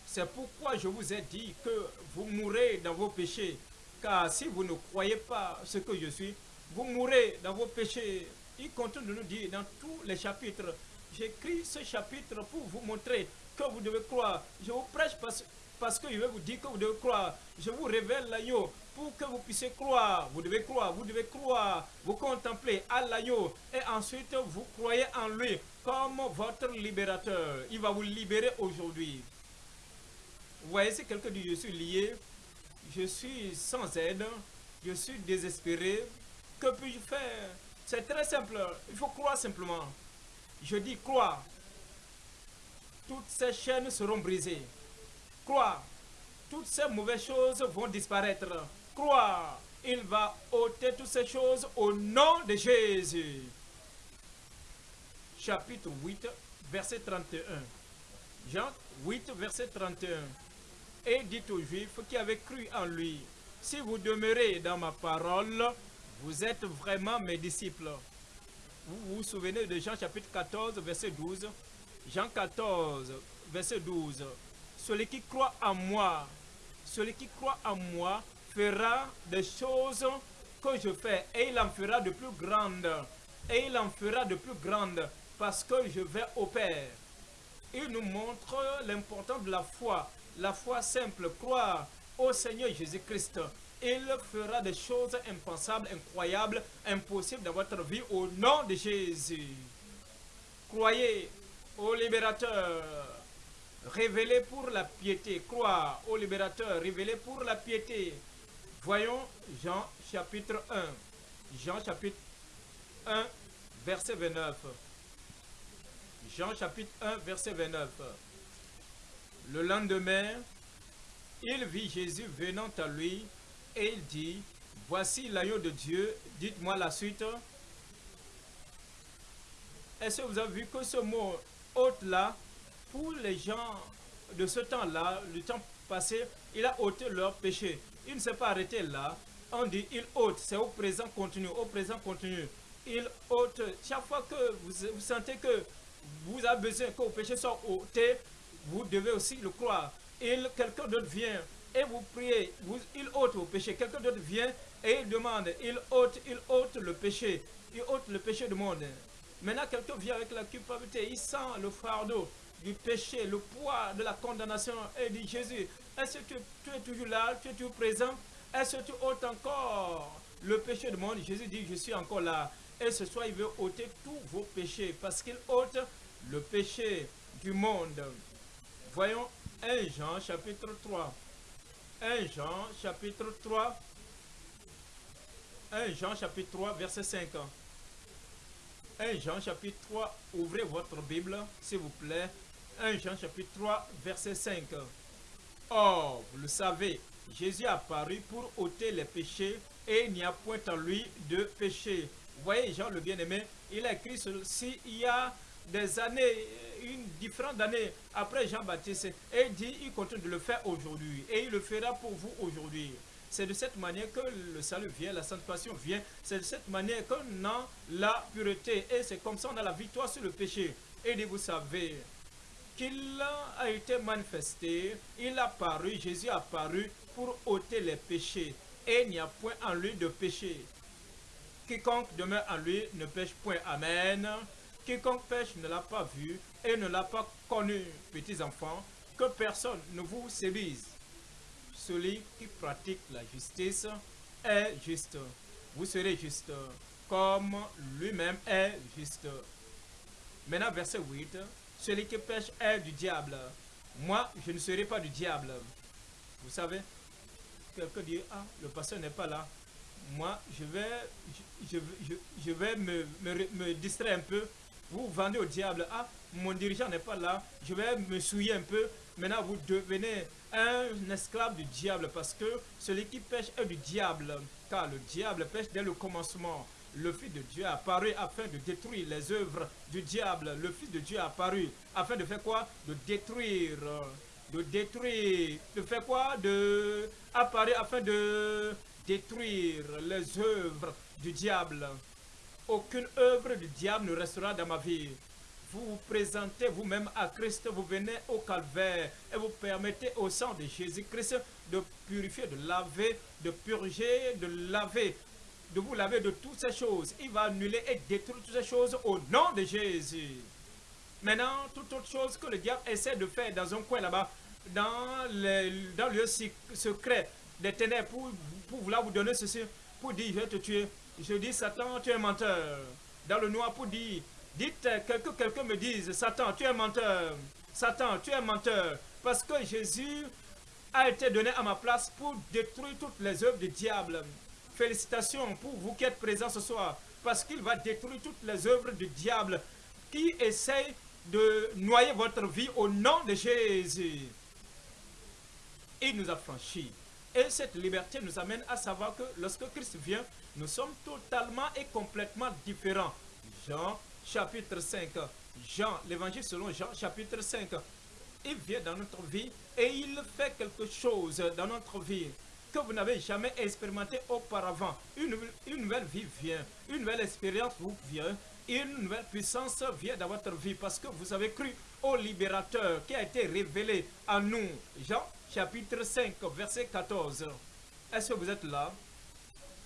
c'est pourquoi je vous ai dit que vous mourrez dans vos péchés. Car si vous ne croyez pas ce que je suis, vous mourrez dans vos péchés. Il continue de nous dire dans tous les chapitres. J'écris ce chapitre pour vous montrer que vous devez croire. Je vous prêche parce, que je vais vous dire que vous devez croire. Je vous révèle l'agneau pour que vous puissiez croire. Vous devez croire, vous devez croire. Vous contemplez à l'agneau et ensuite vous croyez en lui comme votre libérateur. Il va vous libérer aujourd'hui. Vous voyez, si quelqu'un dit je suis lié, je suis sans aide, je suis désespéré, que puis-je faire? C'est très simple, il faut croire simplement. Je dis croire. Toutes ces chaînes seront brisées. Croire. Toutes ces mauvaises choses vont disparaître. Croire. Il va ôter toutes ces choses au nom de Jésus. Chapitre 8, verset 31. Jean 8, verset 31 et dit aux Juifs qui avaient cru en lui, si vous demeurez dans ma parole, vous êtes vraiment mes disciples. Vous souvenez de Jean chapitre 14, verset 12 Jean 14, verset 12. Celui qui croit en moi, celui qui croit en moi fera des choses que je fais et il en fera de plus grandes. Et il en fera de plus grandes parce que je vais au Père. Il nous montre l'importance de la foi la foi simple, croire au Seigneur Jésus-Christ, il fera des choses impensables, incroyables, impossibles dans votre vie au nom de Jésus. Croyez au libérateur, révélé pour la piété. Croire au libérateur, révélé pour la piété. Voyons Jean chapitre 1. Jean chapitre 1, verset 29. Jean chapitre 1, verset 29. Le lendemain, il vit Jésus venant à lui et il dit, Voici l'agneau de Dieu, dites-moi la suite. Est-ce que vous avez vu que ce mot ôte-là, pour les gens de ce temps-là, le temps passé, il a ôté leur péché. Il ne s'est pas arrêté là. On dit il ôte, c'est au présent continu, au présent continu. Il ôte, chaque fois que vous, vous sentez que vous avez besoin que vos péchés soient ôtés, vous devez aussi le croire. Il, quelqu'un d'autre vient et vous priez, vous, il ôte vos péchés. Quelqu'un d'autre vient et il demande, il ôte, il ôte le péché. Il ôte le péché du monde. Maintenant, quelqu'un vient avec la culpabilité, il sent le fardeau du péché, le poids de la condamnation et dit Jésus, est-ce que tu, es toujours là, tu es toujours présent? Est-ce que tu ôtes encore le péché du monde? Jésus dit, je suis encore là. Et ce soir, il veut ôter tous vos péchés parce qu'il ôte le péché du monde. Voyons 1 Jean chapitre 3. 1 Jean chapitre 3. 1 Jean chapitre 3 verset 5. 1 Jean chapitre 3, ouvrez votre Bible, s'il vous plaît. 1 Jean chapitre 3 verset 5. Or, vous le savez, Jésus est apparu pour ôter les péchés et il n'y a point en lui de péché. Voyez, Jean le bien-aimé, il a écrit ceci il y a des années une différente d'années après Jean-Baptiste. Et dit, il continue de le faire aujourd'hui. Et il le fera pour vous aujourd'hui. C'est de cette manière que le salut vient, la sanctification vient. C'est de cette manière qu'on a la pureté. Et c'est comme ça qu'on a la victoire sur le péché. Et vous savez qu'il a été manifesté, il a paru, Jésus a paru pour ôter les péchés. Et il n'y a point en lui de péché. Quiconque demeure en lui ne pêche point. Amen. Quiconque pêche ne l'a pas vu et ne l'a pas connu, petits enfants, que personne ne vous sévise. Celui qui pratique la justice est juste. Vous serez juste, comme lui-même est juste. Maintenant, verset 8. Celui qui pêche est du diable. Moi, je ne serai pas du diable. Vous savez, quelqu'un dit, ah, le pasteur n'est pas là. Moi, je vais, je, je, vais me, me distraire un peu vous vendez au diable. Ah, mon dirigeant n'est pas là. Je vais me souiller un peu. Maintenant, vous devenez un esclave du diable parce que celui qui pêche est du diable. Car le diable pêche dès le commencement. Le Fils de Dieu a apparu afin de détruire les œuvres du diable. Le Fils de Dieu a apparu afin de faire quoi? De détruire. De détruire. De faire quoi? De apparaître afin de détruire les œuvres du diable. Aucune œuvre du diable ne restera dans ma vie. Vous vous présentez vous-même à Christ, vous venez au calvaire et vous permettez au sang de Jésus-Christ de purifier, de laver, de purger, de laver, de vous laver de toutes ces choses. Il va annuler et détruire toutes ces choses au nom de Jésus. Maintenant, toute autre chose que le diable essaie de faire dans un coin là-bas, dans, le, lieu secret des ténèbres, pour, pour vouloir vous donner ceci, pour dire je vais te tuer, je dis, Satan, tu es menteur. Dans le noir pour dire, dites que quelqu'un me dise, Satan, tu es menteur. Satan, tu es menteur. Parce que Jésus a été donné à ma place pour détruire toutes les œuvres du diable. Félicitations pour vous qui êtes présents ce soir. Parce qu'il va détruire toutes les œuvres du diable qui essaye de noyer votre vie au nom de Jésus. Il nous a franchis. Et cette liberté nous amène à savoir que lorsque Christ vient, nous sommes totalement et complètement différents. Jean chapitre 5. Jean, l'évangile selon Jean chapitre 5. Il vient dans notre vie et il fait quelque chose dans notre vie que vous n'avez jamais expérimenté auparavant. Une, une, nouvelle vie vient, une nouvelle expérience vous vient, une nouvelle puissance vient dans votre vie parce que vous avez cru au libérateur qui a été révélé à nous. Jean chapitre 5, verset 14. Est-ce que vous êtes là?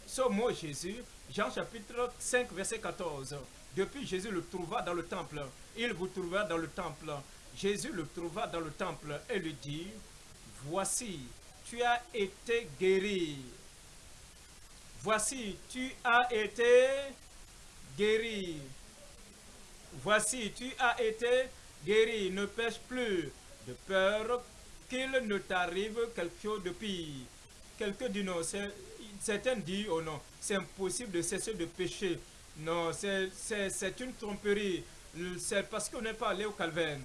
Ce mot Jésus, Jean chapitre 5, verset 14. Depuis Jésus le trouva dans le temple. Il vous trouva dans le temple. Jésus le trouva dans le temple et lui dit, Voici, tu as été guéri. Voici, tu as été guéri. Voici, tu as été guéri. Ne pêche plus de peur qu'il ne t'arrive quelque chose de pire. Quelqu'un dit non, certains disent, oh non, c'est impossible de cesser de pécher. Non, c'est une tromperie. C'est parce qu'on n'est pas allé au calvaire.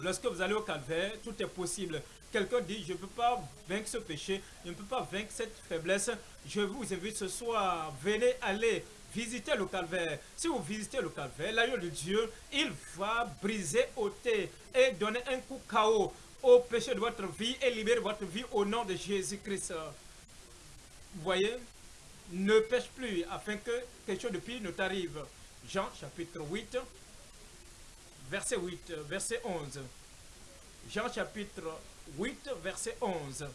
Lorsque vous allez au calvaire, tout est possible. Quelqu'un dit, je ne peux pas vaincre ce péché, je ne peux pas vaincre cette faiblesse. Je vous invite ce soir, venez aller visiter le calvaire. Si vous visitez le calvaire, l'agneau de Dieu, il va briser, ôter et donner un coup KO au péché de votre vie et libérer votre vie au nom de Jésus-Christ. Vous voyez? Ne pêche plus afin que quelque chose de pire ne t'arrive. Jean chapitre 8, verset 8, verset 11. Jean chapitre 8, verset 11.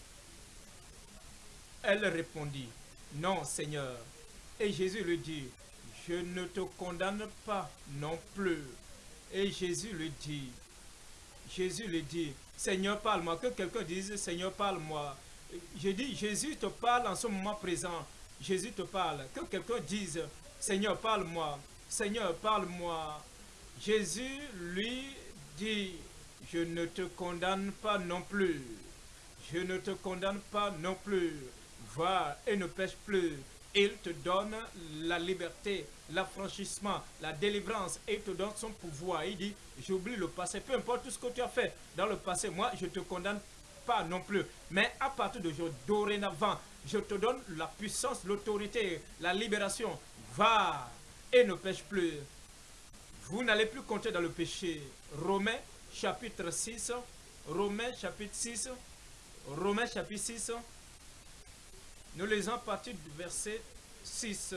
Elle répondit, non Seigneur. Et Jésus lui dit, je ne te condamne pas non plus. Et Jésus lui dit, Jésus lui dit, Seigneur parle-moi. Que quelqu'un dise, Seigneur parle-moi. Je dis, Jésus te parle en ce moment présent. Jésus te parle. Que quelqu'un dise, Seigneur, parle-moi. Seigneur, parle-moi. Jésus lui dit, je ne te condamne pas non plus. Je ne te condamne pas non plus. Va et ne pêche plus. Il te donne la liberté, l'affranchissement, la délivrance et il te donne son pouvoir. Il dit, j'oublie le passé, peu importe tout ce que tu as fait dans le passé, moi je te condamne pas non plus. Mais à partir d'aujourd'hui, dorénavant, je te donne la puissance, l'autorité, la libération. Va et ne pêche plus. Vous n'allez plus compter dans le péché. Romains chapitre 6. Romains chapitre 6. Romains chapitre 6. Nous lisons à partir du verset 6.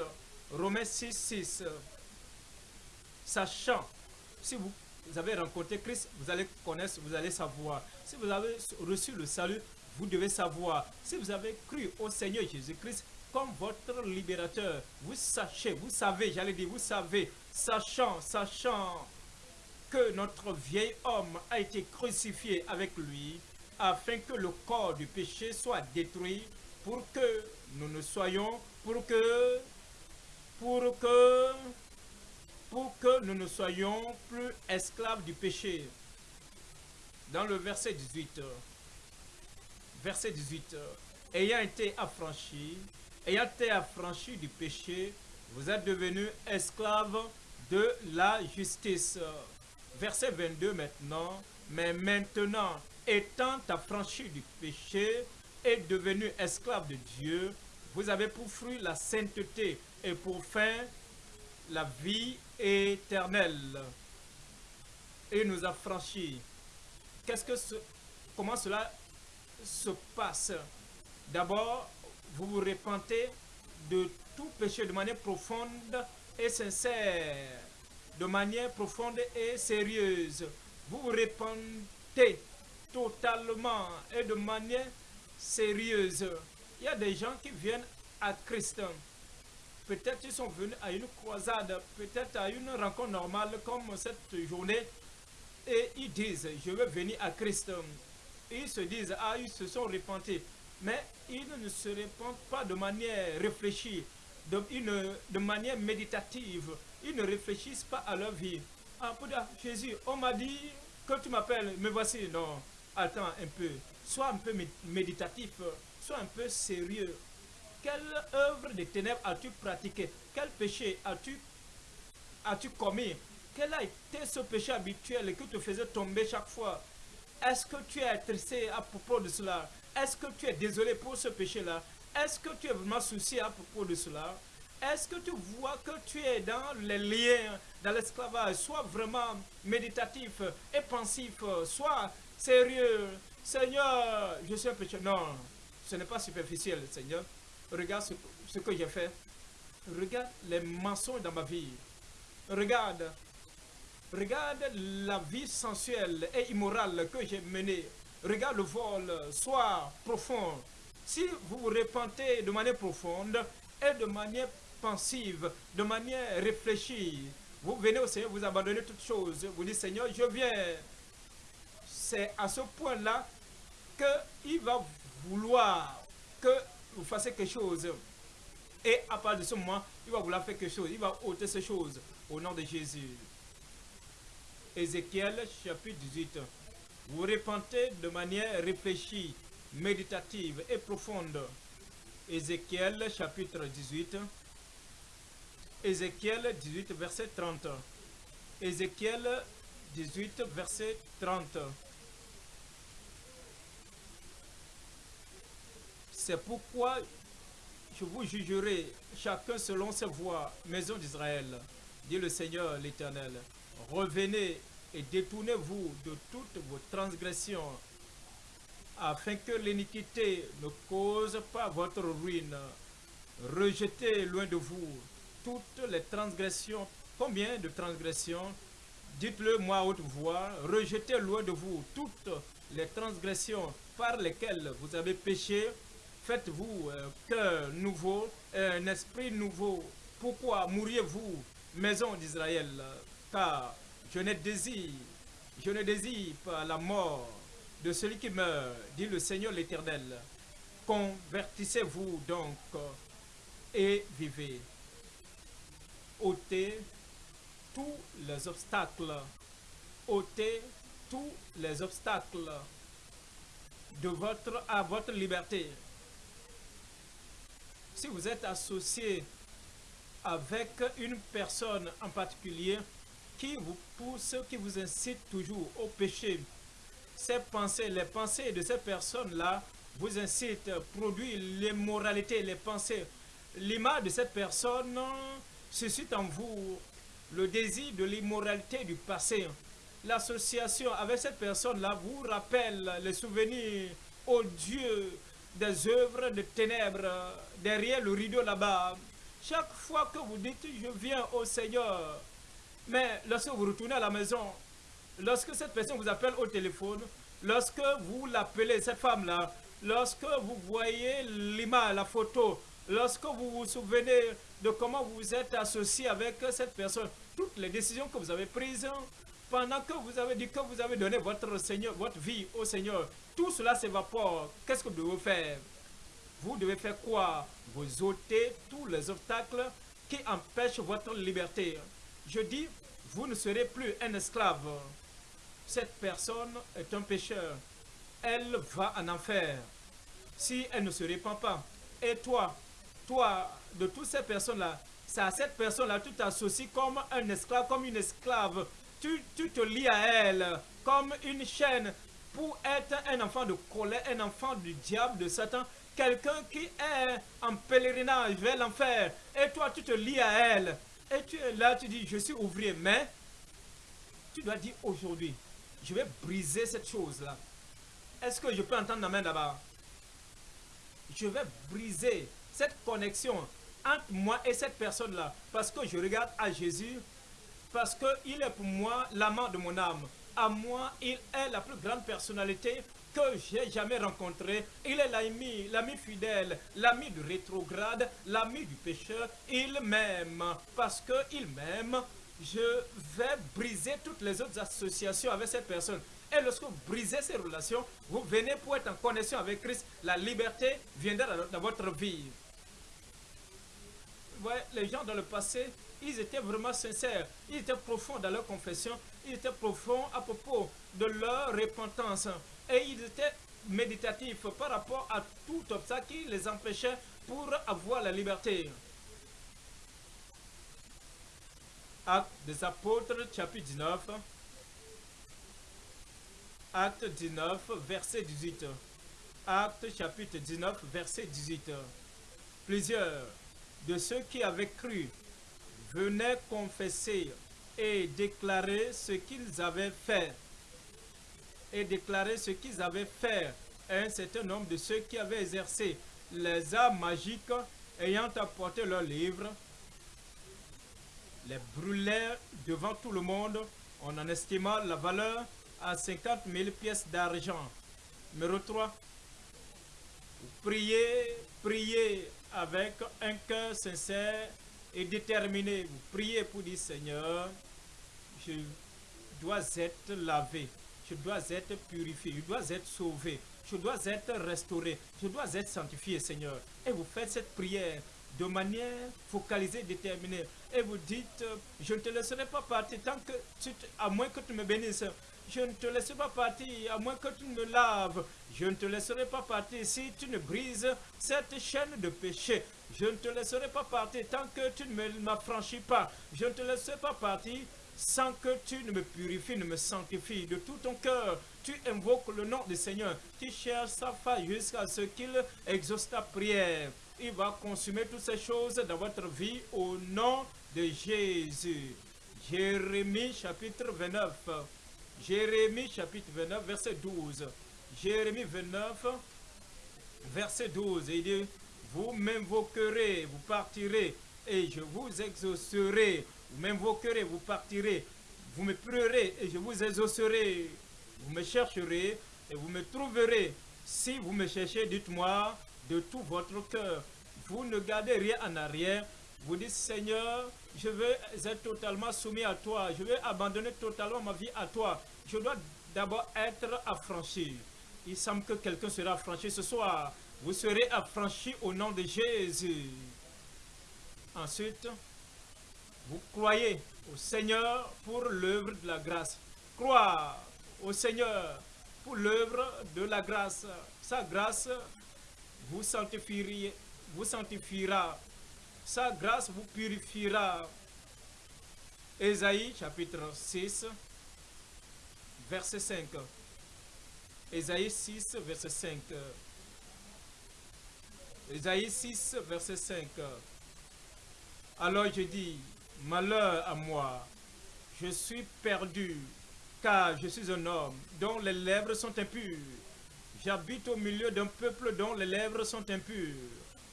Romains 6, 6. Sachant, si vous, avez rencontré Christ, vous allez connaître, vous allez savoir. Si vous avez reçu le salut, vous devez savoir. Si vous avez cru au Seigneur Jésus-Christ comme votre libérateur, vous sachez, vous savez, j'allais dire, vous savez, sachant, sachant que notre vieil homme a été crucifié avec lui, afin que le corps du péché soit détruit, pour que nous ne soyons, pour que, pour que, pour que nous ne soyons plus esclaves du péché. Dans le verset 18, verset 18, ayant été affranchi, ayant été affranchi du péché, vous êtes devenus esclaves de la justice. Verset 22 maintenant, mais maintenant, étant affranchi du péché et devenu esclave de Dieu, vous avez pour fruit la sainteté et pour fin la vie éternelle. Et nous a franchi. Qu'est-ce que ce, comment cela se passe D'abord, vous vous repentez de tout péché de manière profonde et sincère, de manière profonde et sérieuse. Vous vous repentez totalement et de manière sérieuse. Il y a des gens qui viennent à Christ. Peut-être ils sont venus à une croisade, peut-être à une rencontre normale comme cette journée. Et ils disent, je veux venir à Christ. Ils se disent, ah, ils se sont repentis. Mais ils ne se repentent pas de manière réfléchie, de, manière méditative. Ils ne réfléchissent pas à leur vie. Ah, Jésus, on m'a dit que tu m'appelles, me voici. Non, attends un peu. Sois un peu méditatif, sois un peu sérieux. Quelle œuvre de ténèbres as-tu pratiqué Quel péché as-tu as -tu commis? Quel a été ce péché habituel qui te faisait tomber chaque fois? Est-ce que tu es attristé à propos de cela? Est-ce que tu es désolé pour ce péché-là? Est-ce que tu es vraiment soucié à propos de cela? Est-ce que tu vois que tu es dans les liens, dans l'esclavage Sois vraiment méditatif et pensif, sois sérieux? Seigneur, je suis un péché. Non, ce n'est pas superficiel, Seigneur. Regarde ce, que j'ai fait. Regarde les mensonges dans ma vie. Regarde. Regarde la vie sensuelle et immorale que j'ai menée. Regarde le vol. Sois profond. Si vous vous repentez de manière profonde et de manière pensive, de manière réfléchie, vous venez au Seigneur, vous abandonnez toutes choses. Vous dites, Seigneur, je viens. C'est à ce point-là qu'il va vouloir que vous fassiez quelque chose. Et à partir de ce moment, il va vouloir faire quelque chose. Il va ôter ces choses au nom de Jésus. Ézéchiel chapitre 18. Vous repentez de manière réfléchie, méditative et profonde. Ézéchiel chapitre 18. Ézéchiel 18 verset 30. Ézéchiel 18 verset 30. C'est pourquoi je vous jugerai chacun selon ses voies, maison d'Israël, dit le Seigneur l'Éternel. Revenez et détournez-vous de toutes vos transgressions, afin que l'iniquité ne cause pas votre ruine. Rejetez loin de vous toutes les transgressions. Combien de transgressions? Dites-le moi haute voix. Rejetez loin de vous toutes les transgressions par lesquelles vous avez péché Faites-vous un cœur nouveau, un esprit nouveau. Pourquoi mourriez-vous, maison d'Israël? Car je ne désire, je ne désire pas la mort de celui qui meurt, dit le Seigneur l'Éternel. Convertissez-vous donc et vivez. ôtez tous les obstacles, ôtez tous les obstacles de votre, à votre liberté si vous êtes associé avec une personne en particulier qui vous pousse, qui vous incite toujours au péché, ces pensées, les pensées de ces personnes-là vous incitent, produisent l'immoralité, les pensées. L'image de cette personne suscite en vous le désir de l'immoralité du passé. L'association avec cette personne-là vous rappelle les souvenirs odieux des œuvres de ténèbres derrière le rideau là-bas. Chaque fois que vous dites je viens au Seigneur, mais lorsque vous retournez à la maison, lorsque cette personne vous appelle au téléphone, lorsque vous l'appelez, cette femme-là, lorsque vous voyez l'image, la photo, lorsque vous vous souvenez de comment vous êtes associé avec cette personne, toutes les décisions que vous avez prises, pendant que vous avez dit que vous avez donné votre Seigneur, votre vie au Seigneur, tout cela s'évapore. Qu'est-ce que vous devez faire? Vous devez faire quoi? Vous ôtez tous les obstacles qui empêchent votre liberté. Je dis, vous ne serez plus un esclave. Cette personne est un pécheur. Elle va en enfer si elle ne se répand pas. Et toi, toi, de toutes ces personnes-là, c'est à cette personne-là, tu t'associes comme un esclave, comme une esclave. Tu, te lies à elle comme une chaîne pour être un enfant de colère, un enfant du diable, de Satan, quelqu'un qui est en pèlerinage vers l'enfer. Et toi, tu te lies à elle. Et tu es là, tu dis, je suis ouvrier, mais tu dois dire aujourd'hui, je vais briser cette chose-là. Est-ce que je peux entendre la main là-bas? Je vais briser cette connexion entre moi et cette personne-là. Parce que je regarde à Jésus, parce qu'il est pour moi l'amant de mon âme. À moi, il est la plus grande personnalité que j'ai jamais rencontrée. Il est l'ami, l'ami fidèle, l'ami du rétrograde, l'ami du pécheur. Il m'aime. Parce qu'il m'aime, je vais briser toutes les autres associations avec cette personne. Et lorsque vous brisez ces relations, vous venez pour être en connexion avec Christ. La liberté viendra dans votre vie. Les gens dans le passé, ils étaient vraiment sincères. Ils étaient profonds dans leur confession. Ils étaient profonds à propos de leur repentance. Et ils étaient méditatifs par rapport à tout obstacle qui les empêchait pour avoir la liberté. Acte des apôtres, chapitre 19. Acte 19, verset 18. Acte chapitre 19, verset 18. Plusieurs de ceux qui avaient cru venaient confesser et déclarer ce qu'ils avaient fait. Et déclarer ce qu'ils avaient fait un certain nombre de ceux qui avaient exercé les arts magiques ayant apporté leurs livres, les brûlèrent devant tout le monde. On en estima la valeur à 50 000 pièces d'argent. Numéro 3. Priez, priez avec un cœur sincère et déterminé. Vous priez pour dire Seigneur, je dois être lavé, je dois être purifié, je dois être sauvé, je dois être restauré, je dois être sanctifié, Seigneur. Et vous faites cette prière de manière focalisée, déterminée. Et vous dites, je ne te laisserai pas partir tant que tu, à moins que tu me bénisses. Je ne te laisserai pas partir à moins que tu me laves. Je ne te laisserai pas partir si tu ne brises cette chaîne de péché. Je ne te laisserai pas partir tant que tu ne m'affranchis pas. Je ne te laisserai pas partir sans que tu ne me purifies, ne me sanctifies de tout ton cœur. Tu invoques le nom du Seigneur. Tu cherches sa face jusqu'à ce qu'il exauce ta prière. Il va consumer toutes ces choses dans votre vie au nom de Jésus. Jérémie chapitre 29. Jérémie chapitre 29, verset 12. Jérémie 29, verset 12. Il dit, vous m'invoquerez, vous partirez, et je vous exaucerai. Vous m'invoquerez, vous partirez. Vous me prierez, et je vous exaucerai. Vous me chercherez, et vous me trouverez. Si vous me cherchez, dites-moi de tout votre cœur. Vous ne gardez rien en arrière. Vous dites, Seigneur, je veux être totalement soumis à toi. Je veux abandonner totalement ma vie à toi. Je dois d'abord être affranchi. Il semble que quelqu'un sera affranchi ce soir. Vous serez affranchi au nom de Jésus. Ensuite, vous croyez au Seigneur pour l'œuvre de la grâce. Croire au Seigneur pour l'œuvre de la grâce. Sa grâce vous vous sanctifiera sa grâce vous purifiera. Ésaïe chapitre 6, verset 5. Ésaïe 6, verset 5. Ésaïe 6, verset 5. Alors je dis, Malheur à moi, je suis perdu, car je suis un homme dont les lèvres sont impures. J'habite au milieu d'un peuple dont les lèvres sont impures,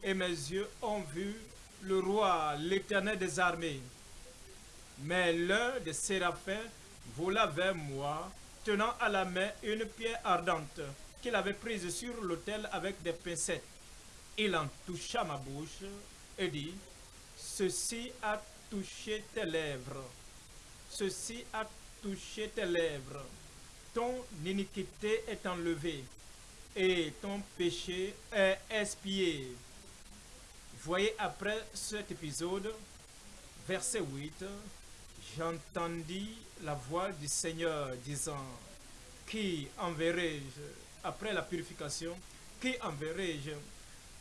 et mes yeux ont vu le roi, l'éternel des armées. Mais l'un des séraphins vola vers moi, tenant à la main une pierre ardente qu'il avait prise sur l'autel avec des pincettes. Il en toucha ma bouche et dit, Ceci a touché tes lèvres. Ceci a touché tes lèvres. Ton iniquité est enlevée et ton péché est expié. Voyez après cet épisode, verset 8, j'entendis la voix du Seigneur disant, Qui enverrai-je après la purification? Qui enverrai-je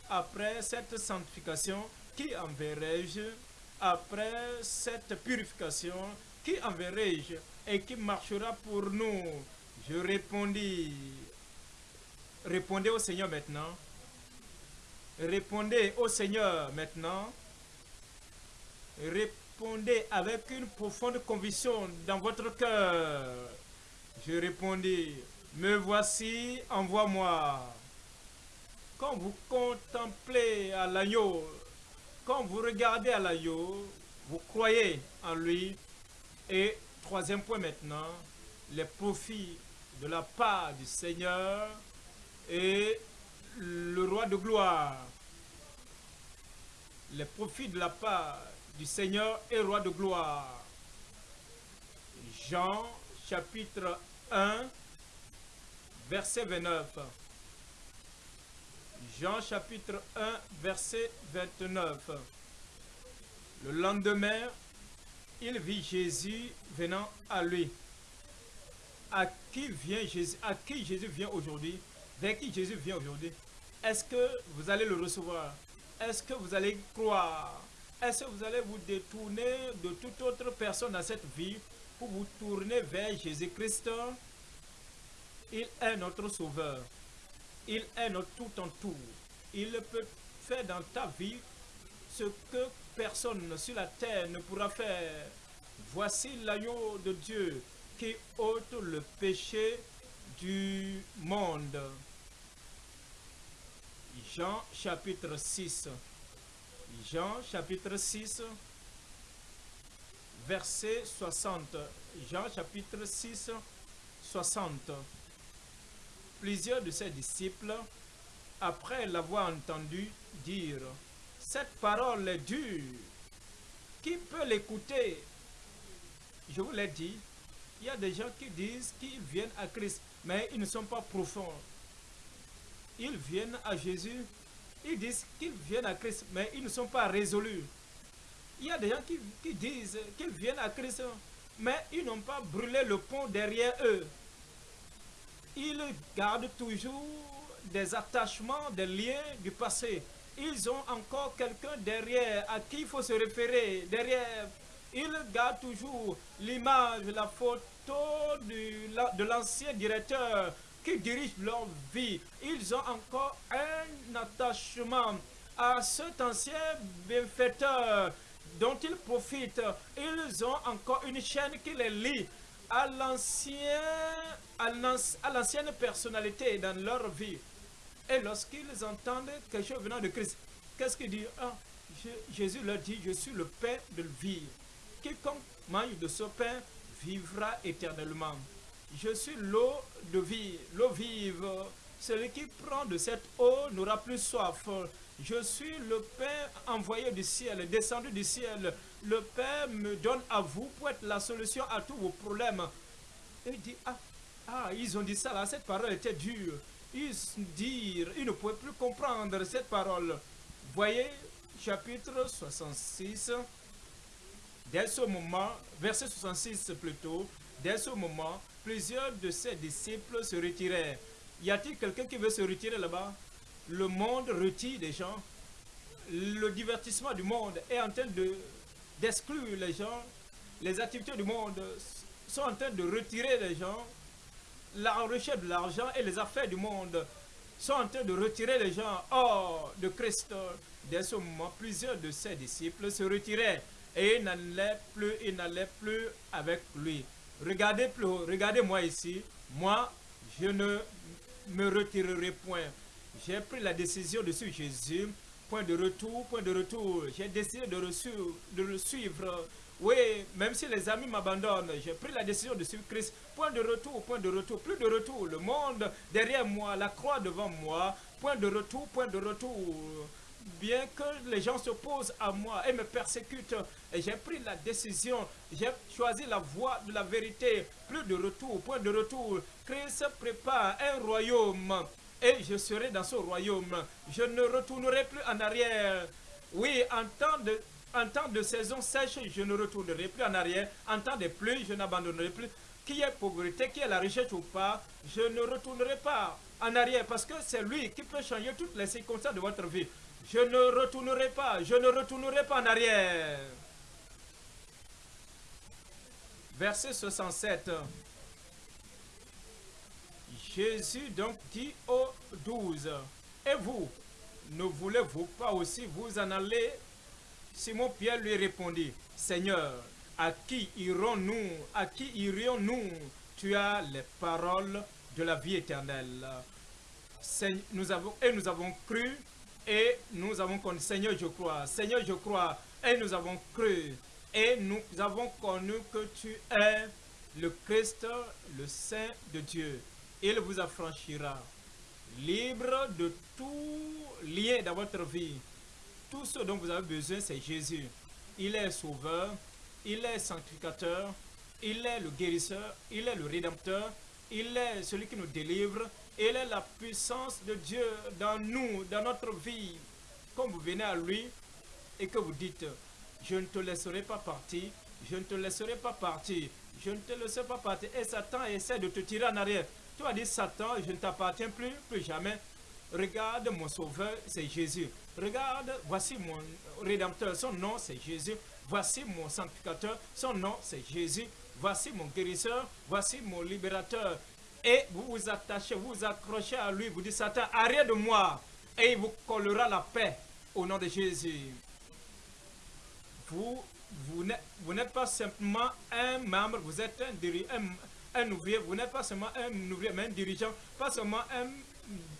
après cette sanctification? Qui enverrai-je après cette purification Qui enverrai-je et qui marchera pour nous? Je répondis, répondez au Seigneur maintenant. Répondez au Seigneur maintenant. Répondez avec une profonde conviction dans votre cœur. Je répondis, me voici, envoie-moi. Quand vous contemplez à l'agneau, quand vous regardez à l'agneau, vous croyez en lui. Et troisième point maintenant, les profits de la part du Seigneur et le roi de gloire. Les profits de la part du Seigneur et roi de gloire. Jean chapitre 1, verset 29. Jean chapitre 1, verset 29. Le lendemain, il vit Jésus venant à lui. À qui vient Jésus À qui Jésus vient aujourd'hui? Vers qui Jésus vient aujourd'hui? Est-ce que vous allez le recevoir? Est-ce que vous allez croire? Est-ce que vous allez vous détourner de toute autre personne dans cette vie pour vous tourner vers Jésus-Christ? Il est notre sauveur. Il est notre tout en tout. Il peut faire dans ta vie ce que personne sur la terre ne pourra faire. Voici l'agneau de Dieu qui ôte le péché du monde. Jean chapitre 6. Jean chapitre 6, verset 60. Jean chapitre 6, 60. Plusieurs de ses disciples, après l'avoir entendu dire, cette parole est dure, qui peut l'écouter? Je vous l'ai dit, il y a des gens qui disent qu'ils viennent à Christ, mais ils ne sont pas profonds. Ils viennent à Jésus, ils disent qu'ils viennent à Christ, mais ils ne sont pas résolus. Il y a des gens qui, qui disent qu'ils viennent à Christ, mais ils n'ont pas brûlé le pont derrière eux ils gardent toujours des attachements, des liens du passé. Ils ont encore quelqu'un derrière à qui il faut se référer. Derrière, ils gardent toujours l'image, la photo de l'ancien directeur qui dirige leur vie. Ils ont encore un attachement à cet ancien bienfaiteur dont ils profitent. Ils ont encore une chaîne qui les lie à l'ancienne personnalité dans leur vie. Et lorsqu'ils entendent quelque chose venant de Christ, qu'est-ce qu'ils disent? Ah, Jésus leur dit, je suis le pain de vie. Quiconque mange de ce pain vivra éternellement. Je suis l'eau de vie, l'eau vive. Celui qui prend de cette eau n'aura plus soif. Je suis le pain envoyé du ciel, descendu du ciel. Le Père me donne à vous pour être la solution à tous vos problèmes. Et il dit, ah, ah, ils ont dit ça là, cette parole était dure. Ils disent, ils ne pouvaient plus comprendre cette parole. Voyez, chapitre 66, dès ce moment, verset 66 plutôt, dès ce moment, plusieurs de ses disciples se retirèrent. Y a-t-il quelqu'un qui veut se retirer là-bas? Le monde retire des gens. Le divertissement du monde est en train de d'exclure les gens. Les activités du monde sont en train de retirer les gens. La recherche de l'argent et les affaires du monde sont en train de retirer les gens hors de Christ. Dès ce moment, plusieurs de ses disciples se retiraient et il n'allait plus, plus avec lui. Regardez plus regardez-moi ici. Moi, je ne me retirerai point. J'ai pris la décision de suivre Jésus. Point de retour, point de retour. J'ai décidé de, le suivre. Oui, même si les amis m'abandonnent, j'ai pris la décision de suivre Christ. Point de retour, point de retour, plus de retour. Le monde derrière moi, la croix devant moi. Point de retour, point de retour bien que les gens s'opposent à moi et me persécutent, j'ai pris la décision, j'ai choisi la voie de la vérité, plus de retour, point de retour. Christ prépare un royaume et je serai dans ce royaume. Je ne retournerai plus en arrière. Oui, en temps de, saison sèche, je ne retournerai plus en arrière. En temps de pluie, je n'abandonnerai plus. Qui est pauvreté, qui est la richesse ou pas, je ne retournerai pas en arrière parce que c'est lui qui peut changer toutes les circonstances de votre vie. Je ne retournerai pas, je ne retournerai pas en arrière. Verset 67. Jésus donc dit aux douze, Et vous, ne voulez-vous pas aussi vous en aller Simon-Pierre lui répondit, Seigneur, à qui irons-nous? À qui irions-nous? Tu as les paroles de la vie éternelle. Et nous avons cru et nous avons connu, Seigneur, je crois, Seigneur, je crois, et nous avons cru, et nous avons connu que tu es le Christ, le Saint de Dieu. Il vous affranchira, libre de tout lien dans votre vie. Tout ce dont vous avez besoin, c'est Jésus. Il est sauveur, il est sanctificateur, il est le guérisseur, il est le rédempteur, il est celui qui nous délivre, il est la puissance de Dieu dans nous, dans notre vie. Quand vous venez à lui et que vous dites, je ne te laisserai pas partir, je ne te laisserai pas partir, je ne te laisserai pas partir. Et Satan essaie de te tirer en arrière. Tu as dit, Satan, je ne t'appartiens plus, plus jamais. Regarde mon sauveur, c'est Jésus. Regarde, voici mon rédempteur, son nom c'est Jésus. Voici mon sanctificateur, son nom c'est Jésus. Voici mon guérisseur, voici mon libérateur et vous vous attachez, vous vous accrochez à lui, vous dites Satan, arrête de moi, et il vous collera la paix au nom de Jésus. Vous, vous n'êtes pas simplement un membre, vous êtes un, un, ouvrier, vous n'êtes pas seulement un ouvrier, mais un dirigeant, pas seulement un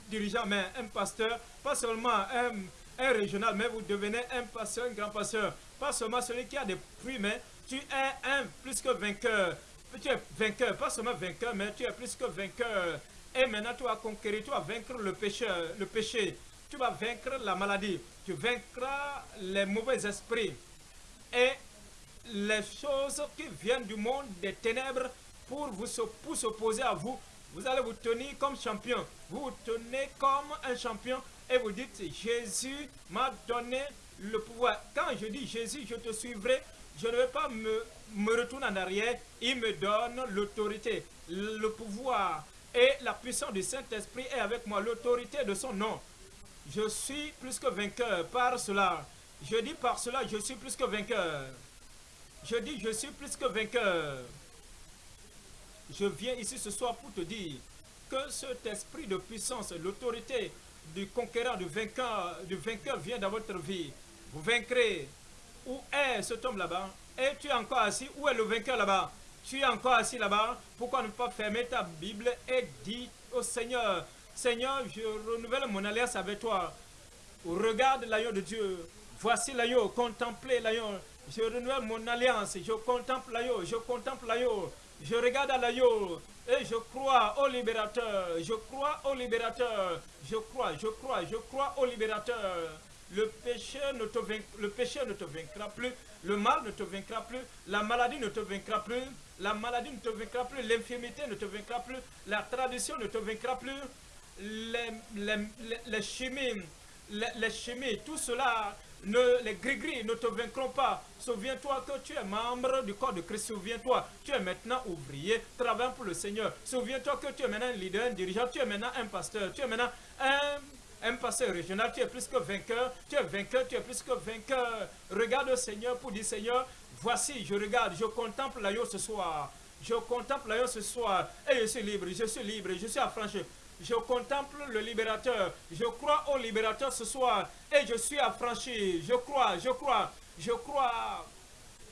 dirigeant, mais un pasteur, pas seulement un, un régional, mais vous devenez un pasteur, un grand pasteur, pas seulement celui qui a des fruits, mais tu es un plus que vainqueur tu es vainqueur, pas seulement vainqueur, mais tu es plus que vainqueur. Et maintenant, tu vas conquérir, tu vas vaincre le péché, le péché. Tu vas vaincre la maladie. Tu vaincras les mauvais esprits. Et les choses qui viennent du monde des ténèbres pour vous pour s'opposer à vous, vous allez vous tenir comme champion. Vous vous tenez comme un champion et vous dites, Jésus m'a donné le pouvoir. Quand je dis Jésus, je te suivrai, je ne vais pas me, me retourner en arrière. Il me donne l'autorité, le pouvoir et la puissance du Saint-Esprit est avec moi. L'autorité de son nom. Je suis plus que vainqueur par cela. Je dis par cela, je suis plus que vainqueur. Je dis, je suis plus que vainqueur. Je viens ici ce soir pour te dire que cet esprit de puissance, l'autorité du conquérant, du vainqueur, vient dans votre vie. Vous vaincrez où est cet homme là-bas? Et tu es encore assis? Où est le vainqueur là-bas? Tu es encore assis là-bas? Pourquoi ne pas fermer ta Bible et dire au Seigneur, Seigneur, je renouvelle mon alliance avec toi. Regarde l'agneau de Dieu. Voici l'agneau. Contemplez l'agneau. Je renouvelle mon alliance. Je contemple l'agneau. Je contemple l'agneau. Je regarde à l'agneau. Et je crois au libérateur. Je crois au libérateur. Je crois, je crois, je crois au libérateur. Le péché, ne te vaincra plus. Le mal ne te vaincra plus. La maladie ne te vaincra plus. La maladie ne te vaincra plus. L'infirmité ne te vaincra plus. La tradition ne te vaincra plus. Les, les, chimies, les, chimies, tout cela, les gris-gris ne te vaincront pas. Souviens-toi que tu es membre du corps de Christ. Souviens-toi, tu es maintenant ouvrier, travaillant pour le Seigneur. Souviens-toi que tu es maintenant un leader, un dirigeant. Tu es maintenant un pasteur. Tu es maintenant un un passé régional, tu es plus que vainqueur, tu es vainqueur, tu es plus que vainqueur. Regarde le Seigneur pour dire Seigneur, voici, je regarde, je contemple l'agneau ce soir. Je contemple l'agneau ce soir et je suis libre, je suis libre, je suis affranchi. Je contemple le libérateur. Je crois au libérateur ce soir et je suis affranchi. Je crois, je crois, je crois.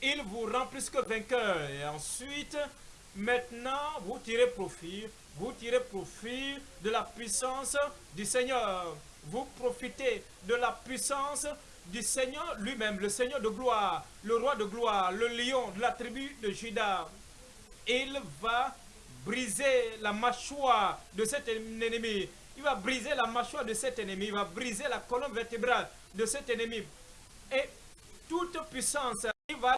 il vous rend plus que vainqueur. Et ensuite, maintenant, vous tirez profit. Vous tirez profit de la puissance du Seigneur. Vous profitez de la puissance du Seigneur lui-même, le Seigneur de gloire, le roi de gloire, le lion de la tribu de Judas. Il va briser la mâchoire de cet ennemi. Il va briser la mâchoire de cet ennemi. Il va briser la colonne vertébrale de cet ennemi. Et toute puissance, il va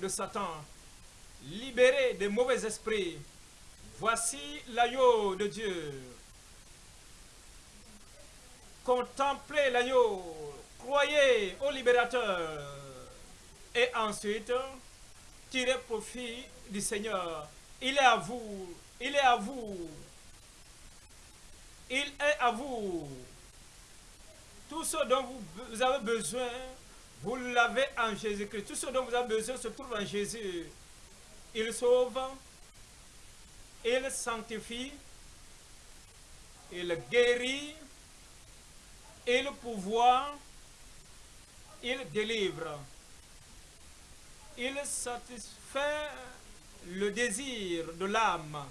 de Satan, libérer des mauvais esprits. Voici l'agneau de Dieu. Contemplez l'agneau, croyez au libérateur. Et ensuite, tirez profit du Seigneur. Il est à vous, il est à vous. Il est à vous. Tout ce dont vous avez besoin, vous l'avez en Jésus-Christ. Tout ce dont vous avez besoin se trouve en Jésus. Il sauve, il sanctifie, il guérit, il pouvoir, il délivre. Il satisfait le désir de l'âme.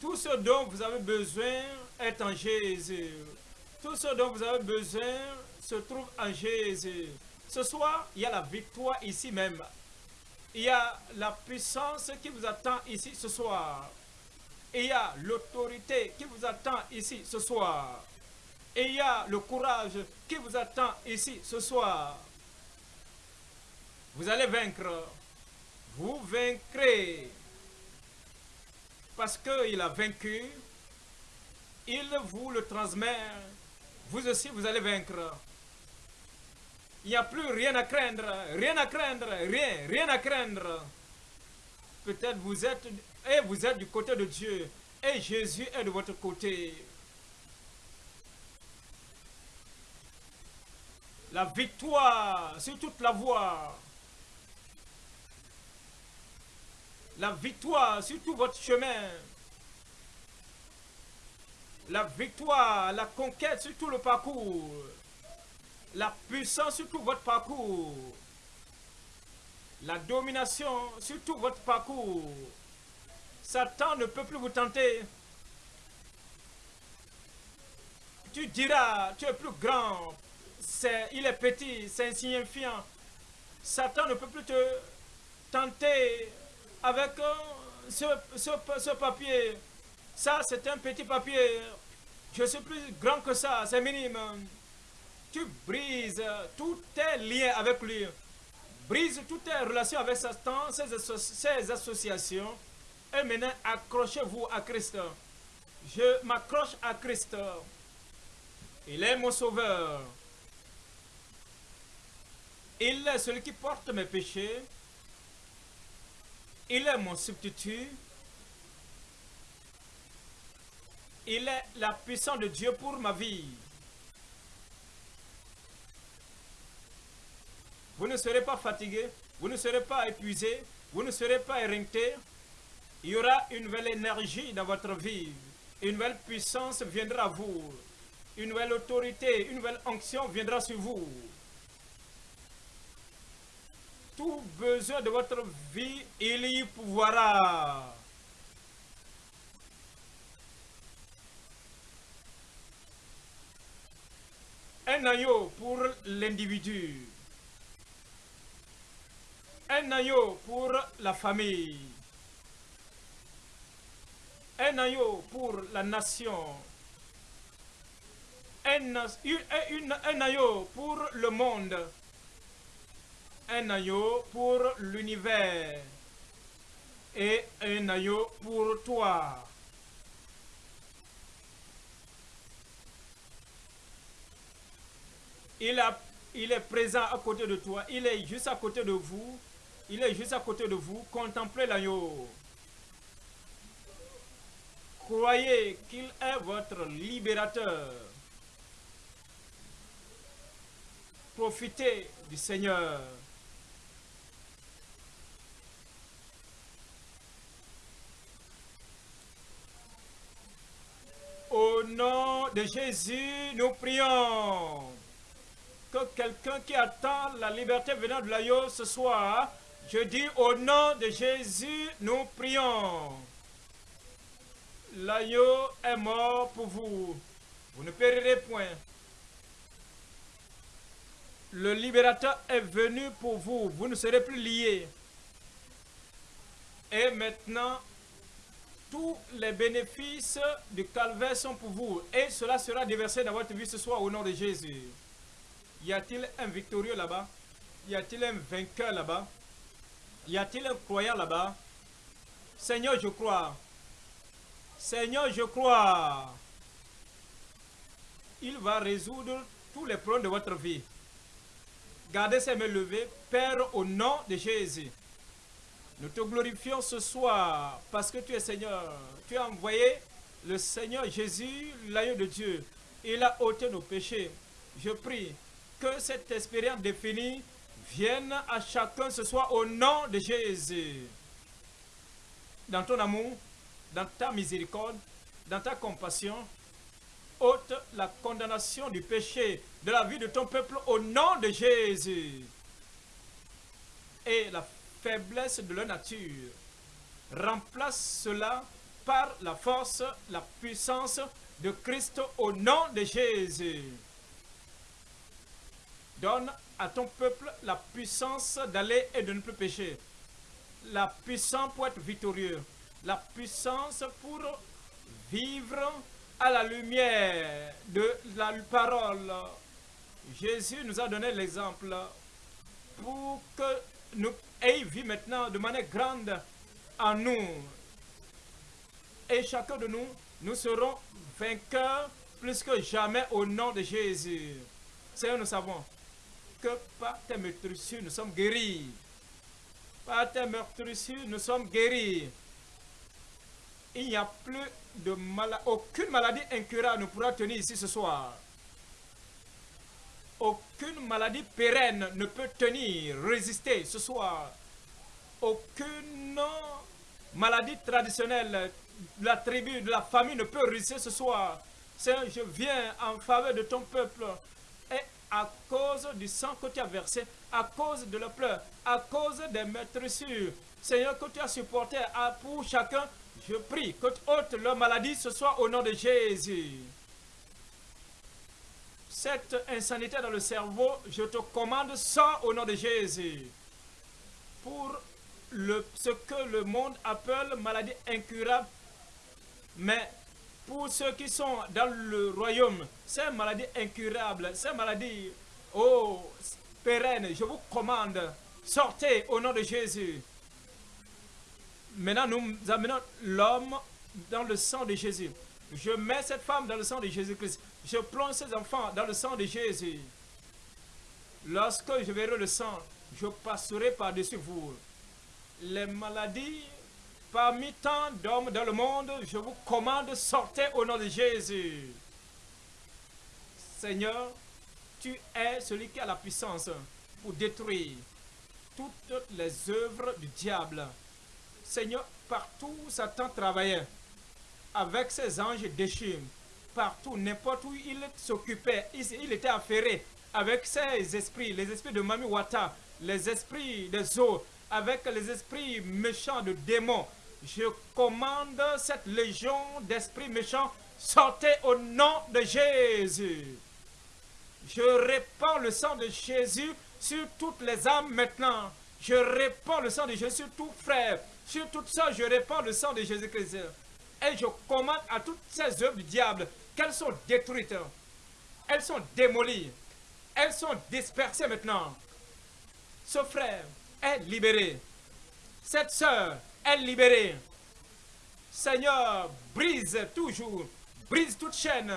Tout ce dont vous avez besoin est en Jésus. Tout ce dont vous avez besoin se trouve en Jésus. Ce soir, il y a la victoire ici même. Il y a la puissance qui vous attend ici ce soir. Et il y a l'autorité qui vous attend ici ce soir. Et il y a le courage qui vous attend ici ce soir. Vous allez vaincre. Vous vaincrez. Parce qu'il a vaincu, il vous le transmet vous aussi, vous allez vaincre. Il n'y a plus rien à craindre, rien à craindre, rien, rien à craindre. Peut-être vous êtes, et vous êtes du côté de Dieu, et Jésus est de votre côté. La victoire sur toute la voie. La victoire sur tout votre chemin la victoire, la conquête sur tout le parcours, la puissance sur tout votre parcours, la domination sur tout votre parcours. Satan ne peut plus vous tenter. Tu diras, tu es plus grand, il est petit, c'est insignifiant. Satan ne peut plus te tenter avec euh, ce, ce papier. Ça, c'est un petit papier. Je suis plus grand que ça, c'est minime. Tu brises tous tes liens avec lui. Brise toutes tes relations avec Satan, ses, associations. Et maintenant, accrochez-vous à Christ. Je m'accroche à Christ. Il est mon sauveur. Il est celui qui porte mes péchés. Il est mon substitut. Il est la puissance de Dieu pour ma vie. Vous ne serez pas fatigué, vous ne serez pas épuisé, vous ne serez pas éreinté. Il y aura une nouvelle énergie dans votre vie. Une nouvelle puissance viendra à vous. Une nouvelle autorité, une nouvelle onction viendra sur vous. Tout besoin de votre vie, il y pourvoira. Un agneau pour l'individu. Un agneau pour la famille. Un agneau pour la nation. Un, un agneau pour le monde. Un agneau pour l'univers. Et un agneau pour toi. Il, il est présent à côté de toi. Il est juste à côté de vous. Il est juste à côté de vous. Contemplez l'agneau. Croyez qu'il est votre libérateur. Profitez du Seigneur. Au nom de Jésus, nous prions que quelqu'un qui attend la liberté venant de l'Aïo ce soir, je dis au nom de Jésus, nous prions. L'agneau est mort pour vous. Vous ne périrez point. Le libérateur est venu pour vous. Vous ne serez plus liés. Et maintenant, tous les bénéfices du calvaire sont pour vous. Et cela sera déversé dans votre vie ce soir au nom de Jésus. Y a-t-il un victorieux là-bas? Y a-t-il un vainqueur là-bas? Y a-t-il un croyant là-bas? Seigneur, je crois. Seigneur, je crois. Il va résoudre tous les problèmes de votre vie. Gardez ces mains levées, Père, au nom de Jésus. Nous te glorifions ce soir parce que tu es Seigneur. Tu as envoyé le Seigneur Jésus, l'agneau de Dieu. Il a ôté nos péchés. Je prie que cette expérience définie vienne à chacun ce soir au nom de Jésus. Dans ton amour, dans ta miséricorde, dans ta compassion, ôte la condamnation du péché de la vie de ton peuple au nom de Jésus. Et la faiblesse de leur nature. Remplace cela par la force, la puissance de Christ au nom de Jésus. Donne à ton peuple la puissance d'aller et de ne plus pécher. La puissance pour être victorieux. La puissance pour vivre à la lumière de la parole. Jésus nous a donné l'exemple pour que nous il vit maintenant de manière grande en nous. Et chacun de nous, nous serons vainqueurs plus que jamais au nom de Jésus. Seigneur, nous savons que par tes meurtrissures, nous sommes guéris. Par tes meurtrissures, nous sommes guéris. Il n'y a plus de maladie, aucune maladie incurable ne pourra tenir ici ce soir. Aucune maladie pérenne ne peut tenir, résister ce soir. Aucune maladie traditionnelle de la tribu, de la famille ne peut résister ce soir. Seigneur, je viens en faveur de ton peuple. Et à cause du sang que tu as versé, à cause de la pleurs, à cause des maîtressures, Seigneur, que tu as supporté pour chacun, je prie que tu ôtes leur maladie ce soir au nom de Jésus cette insanité dans le cerveau, je te commande ça au nom de Jésus. Pour ce que le monde appelle maladie incurable, mais pour ceux qui sont dans le royaume, c'est une maladie incurable, c'est une maladie oh, pérenne. Je vous commande, sortez au nom de Jésus. Maintenant, nous amenons l'homme dans le sang de Jésus. Je mets cette femme dans le sang de Jésus-Christ. Je plonge ces enfants dans le sang de Jésus. Lorsque je verrai le sang, je passerai par-dessus vous. Les maladies, parmi tant d'hommes dans le monde, je vous commande, sortez au nom de Jésus. Seigneur, tu es celui qui a la puissance pour détruire toutes les œuvres du diable. Seigneur, partout Satan travaillait, avec ses anges déchus, partout, n'importe où il s'occupait, il, était affairé avec ses esprits, les esprits de Mami Wata, les esprits des eaux, avec les esprits méchants de démons. Je commande cette légion d'esprits méchants, sortez au nom de Jésus. Je répands le sang de Jésus sur toutes les âmes maintenant. Je répands le sang de Jésus sur tout frère. Sur tout ça, je répands le sang de Jésus-Christ. Et je commande à toutes ces œuvres du diable qu'elles sont détruites. Elles sont démolies. Elles sont dispersées maintenant. Ce frère est libéré. Cette sœur est libérée. Seigneur, brise toujours, brise toute chaîne,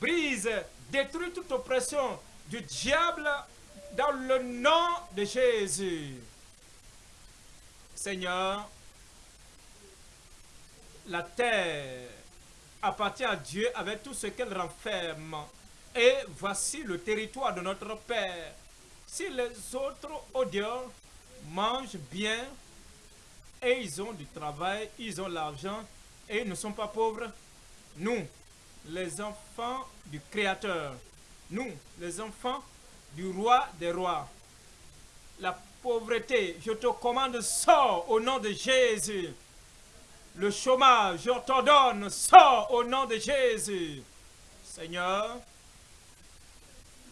brise, détruis toute oppression du diable dans le nom de Jésus. Seigneur, la terre appartient à Dieu avec tout ce qu'elle renferme. Et voici le territoire de notre Père. Si les autres au mangent bien et ils ont du travail, ils ont l'argent et ils ne sont pas pauvres, nous, les enfants du Créateur. Nous, les enfants du roi des rois. Pauvreté, je te commande, sors au nom de Jésus. Le chômage, je t'ordonne, sors au nom de Jésus. Seigneur,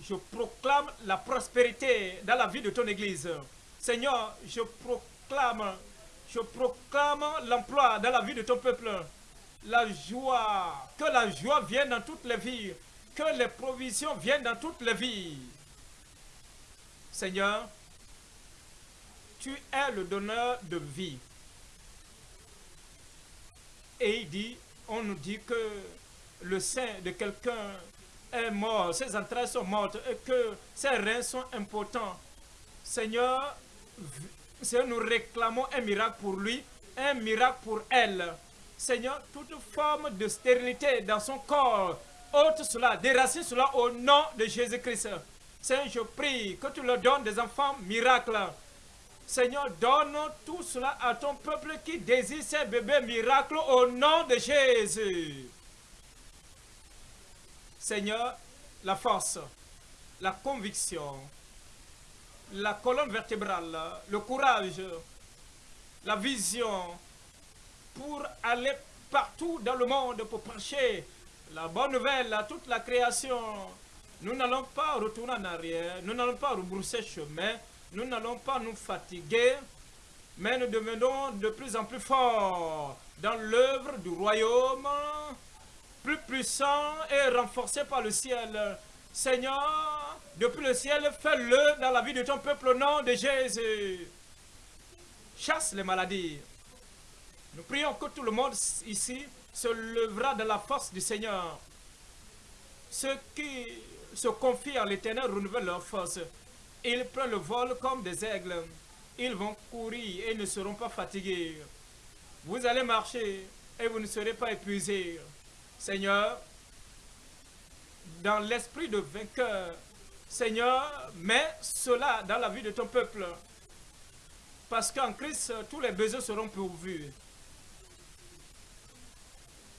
je proclame la prospérité dans la vie de ton Église. Seigneur, je proclame, je proclame l'emploi dans la vie de ton peuple. La joie, que la joie vienne dans toutes les vies, que les provisions viennent dans toutes les vies. Seigneur, tu es le donneur de vie. Et il dit, on nous dit que le sein de quelqu'un est mort, ses entrailles sont mortes et que ses reins sont importants. Seigneur, Seigneur, nous réclamons un miracle pour lui, un miracle pour elle. Seigneur, toute forme de stérilité dans son corps, ôte cela, déracine cela au nom de Jésus-Christ. Seigneur, je prie que tu leur donnes des enfants miracles. Seigneur, donne tout cela à ton peuple qui désire ces bébés miracles au nom de Jésus. Seigneur, la force, la conviction, la colonne vertébrale, le courage, la vision pour aller partout dans le monde pour prêcher la bonne nouvelle à toute la création. Nous n'allons pas retourner en arrière, nous n'allons pas rebrousser chemin, nous n'allons pas nous fatiguer, mais nous devenons de plus en plus forts dans l'œuvre du royaume plus puissant et renforcé par le ciel. Seigneur, depuis le ciel, fais-le dans la vie de ton peuple au nom de Jésus. Chasse les maladies. Nous prions que tout le monde ici se lèvera de la force du Seigneur. Ceux qui se confient à l'éternel renouvellent leur force. Ils prennent le vol comme des aigles. Ils vont courir et ne seront pas fatigués. Vous allez marcher et vous ne serez pas épuisés. Seigneur, dans l'esprit de vainqueur, Seigneur, mets cela dans la vie de ton peuple. Parce qu'en Christ, tous les besoins seront pourvus.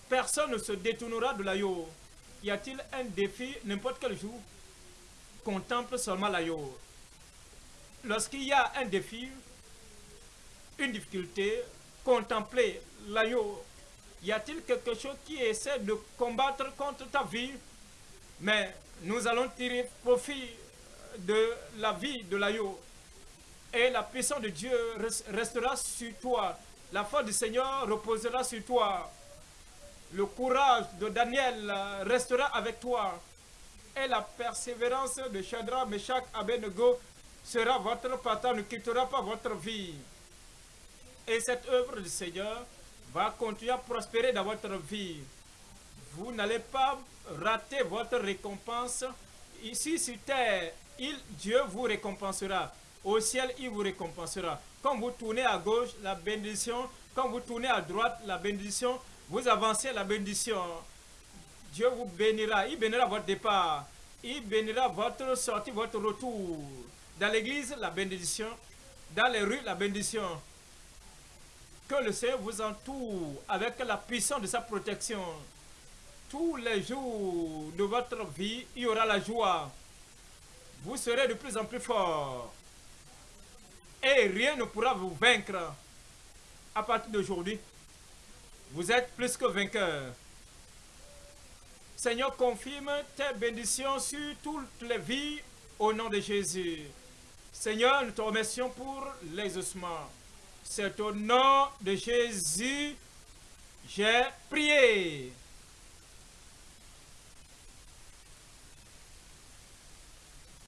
Personne ne se détournera de l'aïeau. Y a-t-il un défi? N'importe quel jour Contemple seulement l'aïeau. Lorsqu'il y a un défi, une difficulté, contemplez l'aïeau y a-t-il quelque chose qui essaie de combattre contre ta vie? Mais nous allons tirer profit de la vie de l'agneau. Et la puissance de Dieu restera sur toi. La foi du Seigneur reposera sur toi. Le courage de Daniel restera avec toi. Et la persévérance de Shadrach, Meshach, Abednego sera votre partage, ne quittera pas votre vie. Et cette œuvre du Seigneur va continuer à prospérer dans votre vie. Vous n'allez pas rater votre récompense. Ici sur terre, il, Dieu vous récompensera. Au ciel, il vous récompensera. Quand vous tournez à gauche, la bénédiction. Quand vous tournez à droite, la bénédiction. Vous avancez la bénédiction. Dieu vous bénira. Il bénira votre départ. Il bénira votre sortie, votre retour. Dans l'église, la bénédiction. Dans les rues, la bénédiction. Que le Seigneur vous entoure avec la puissance de sa protection. Tous les jours de votre vie, il y aura la joie. Vous serez de plus en plus fort. Et rien ne pourra vous vaincre. À partir d'aujourd'hui, vous êtes plus que vainqueur. Seigneur, confirme tes bénédictions sur toutes les vies au nom de Jésus. Seigneur, nous te remercions pour l'exaucement. C'est au nom de Jésus, j'ai prié.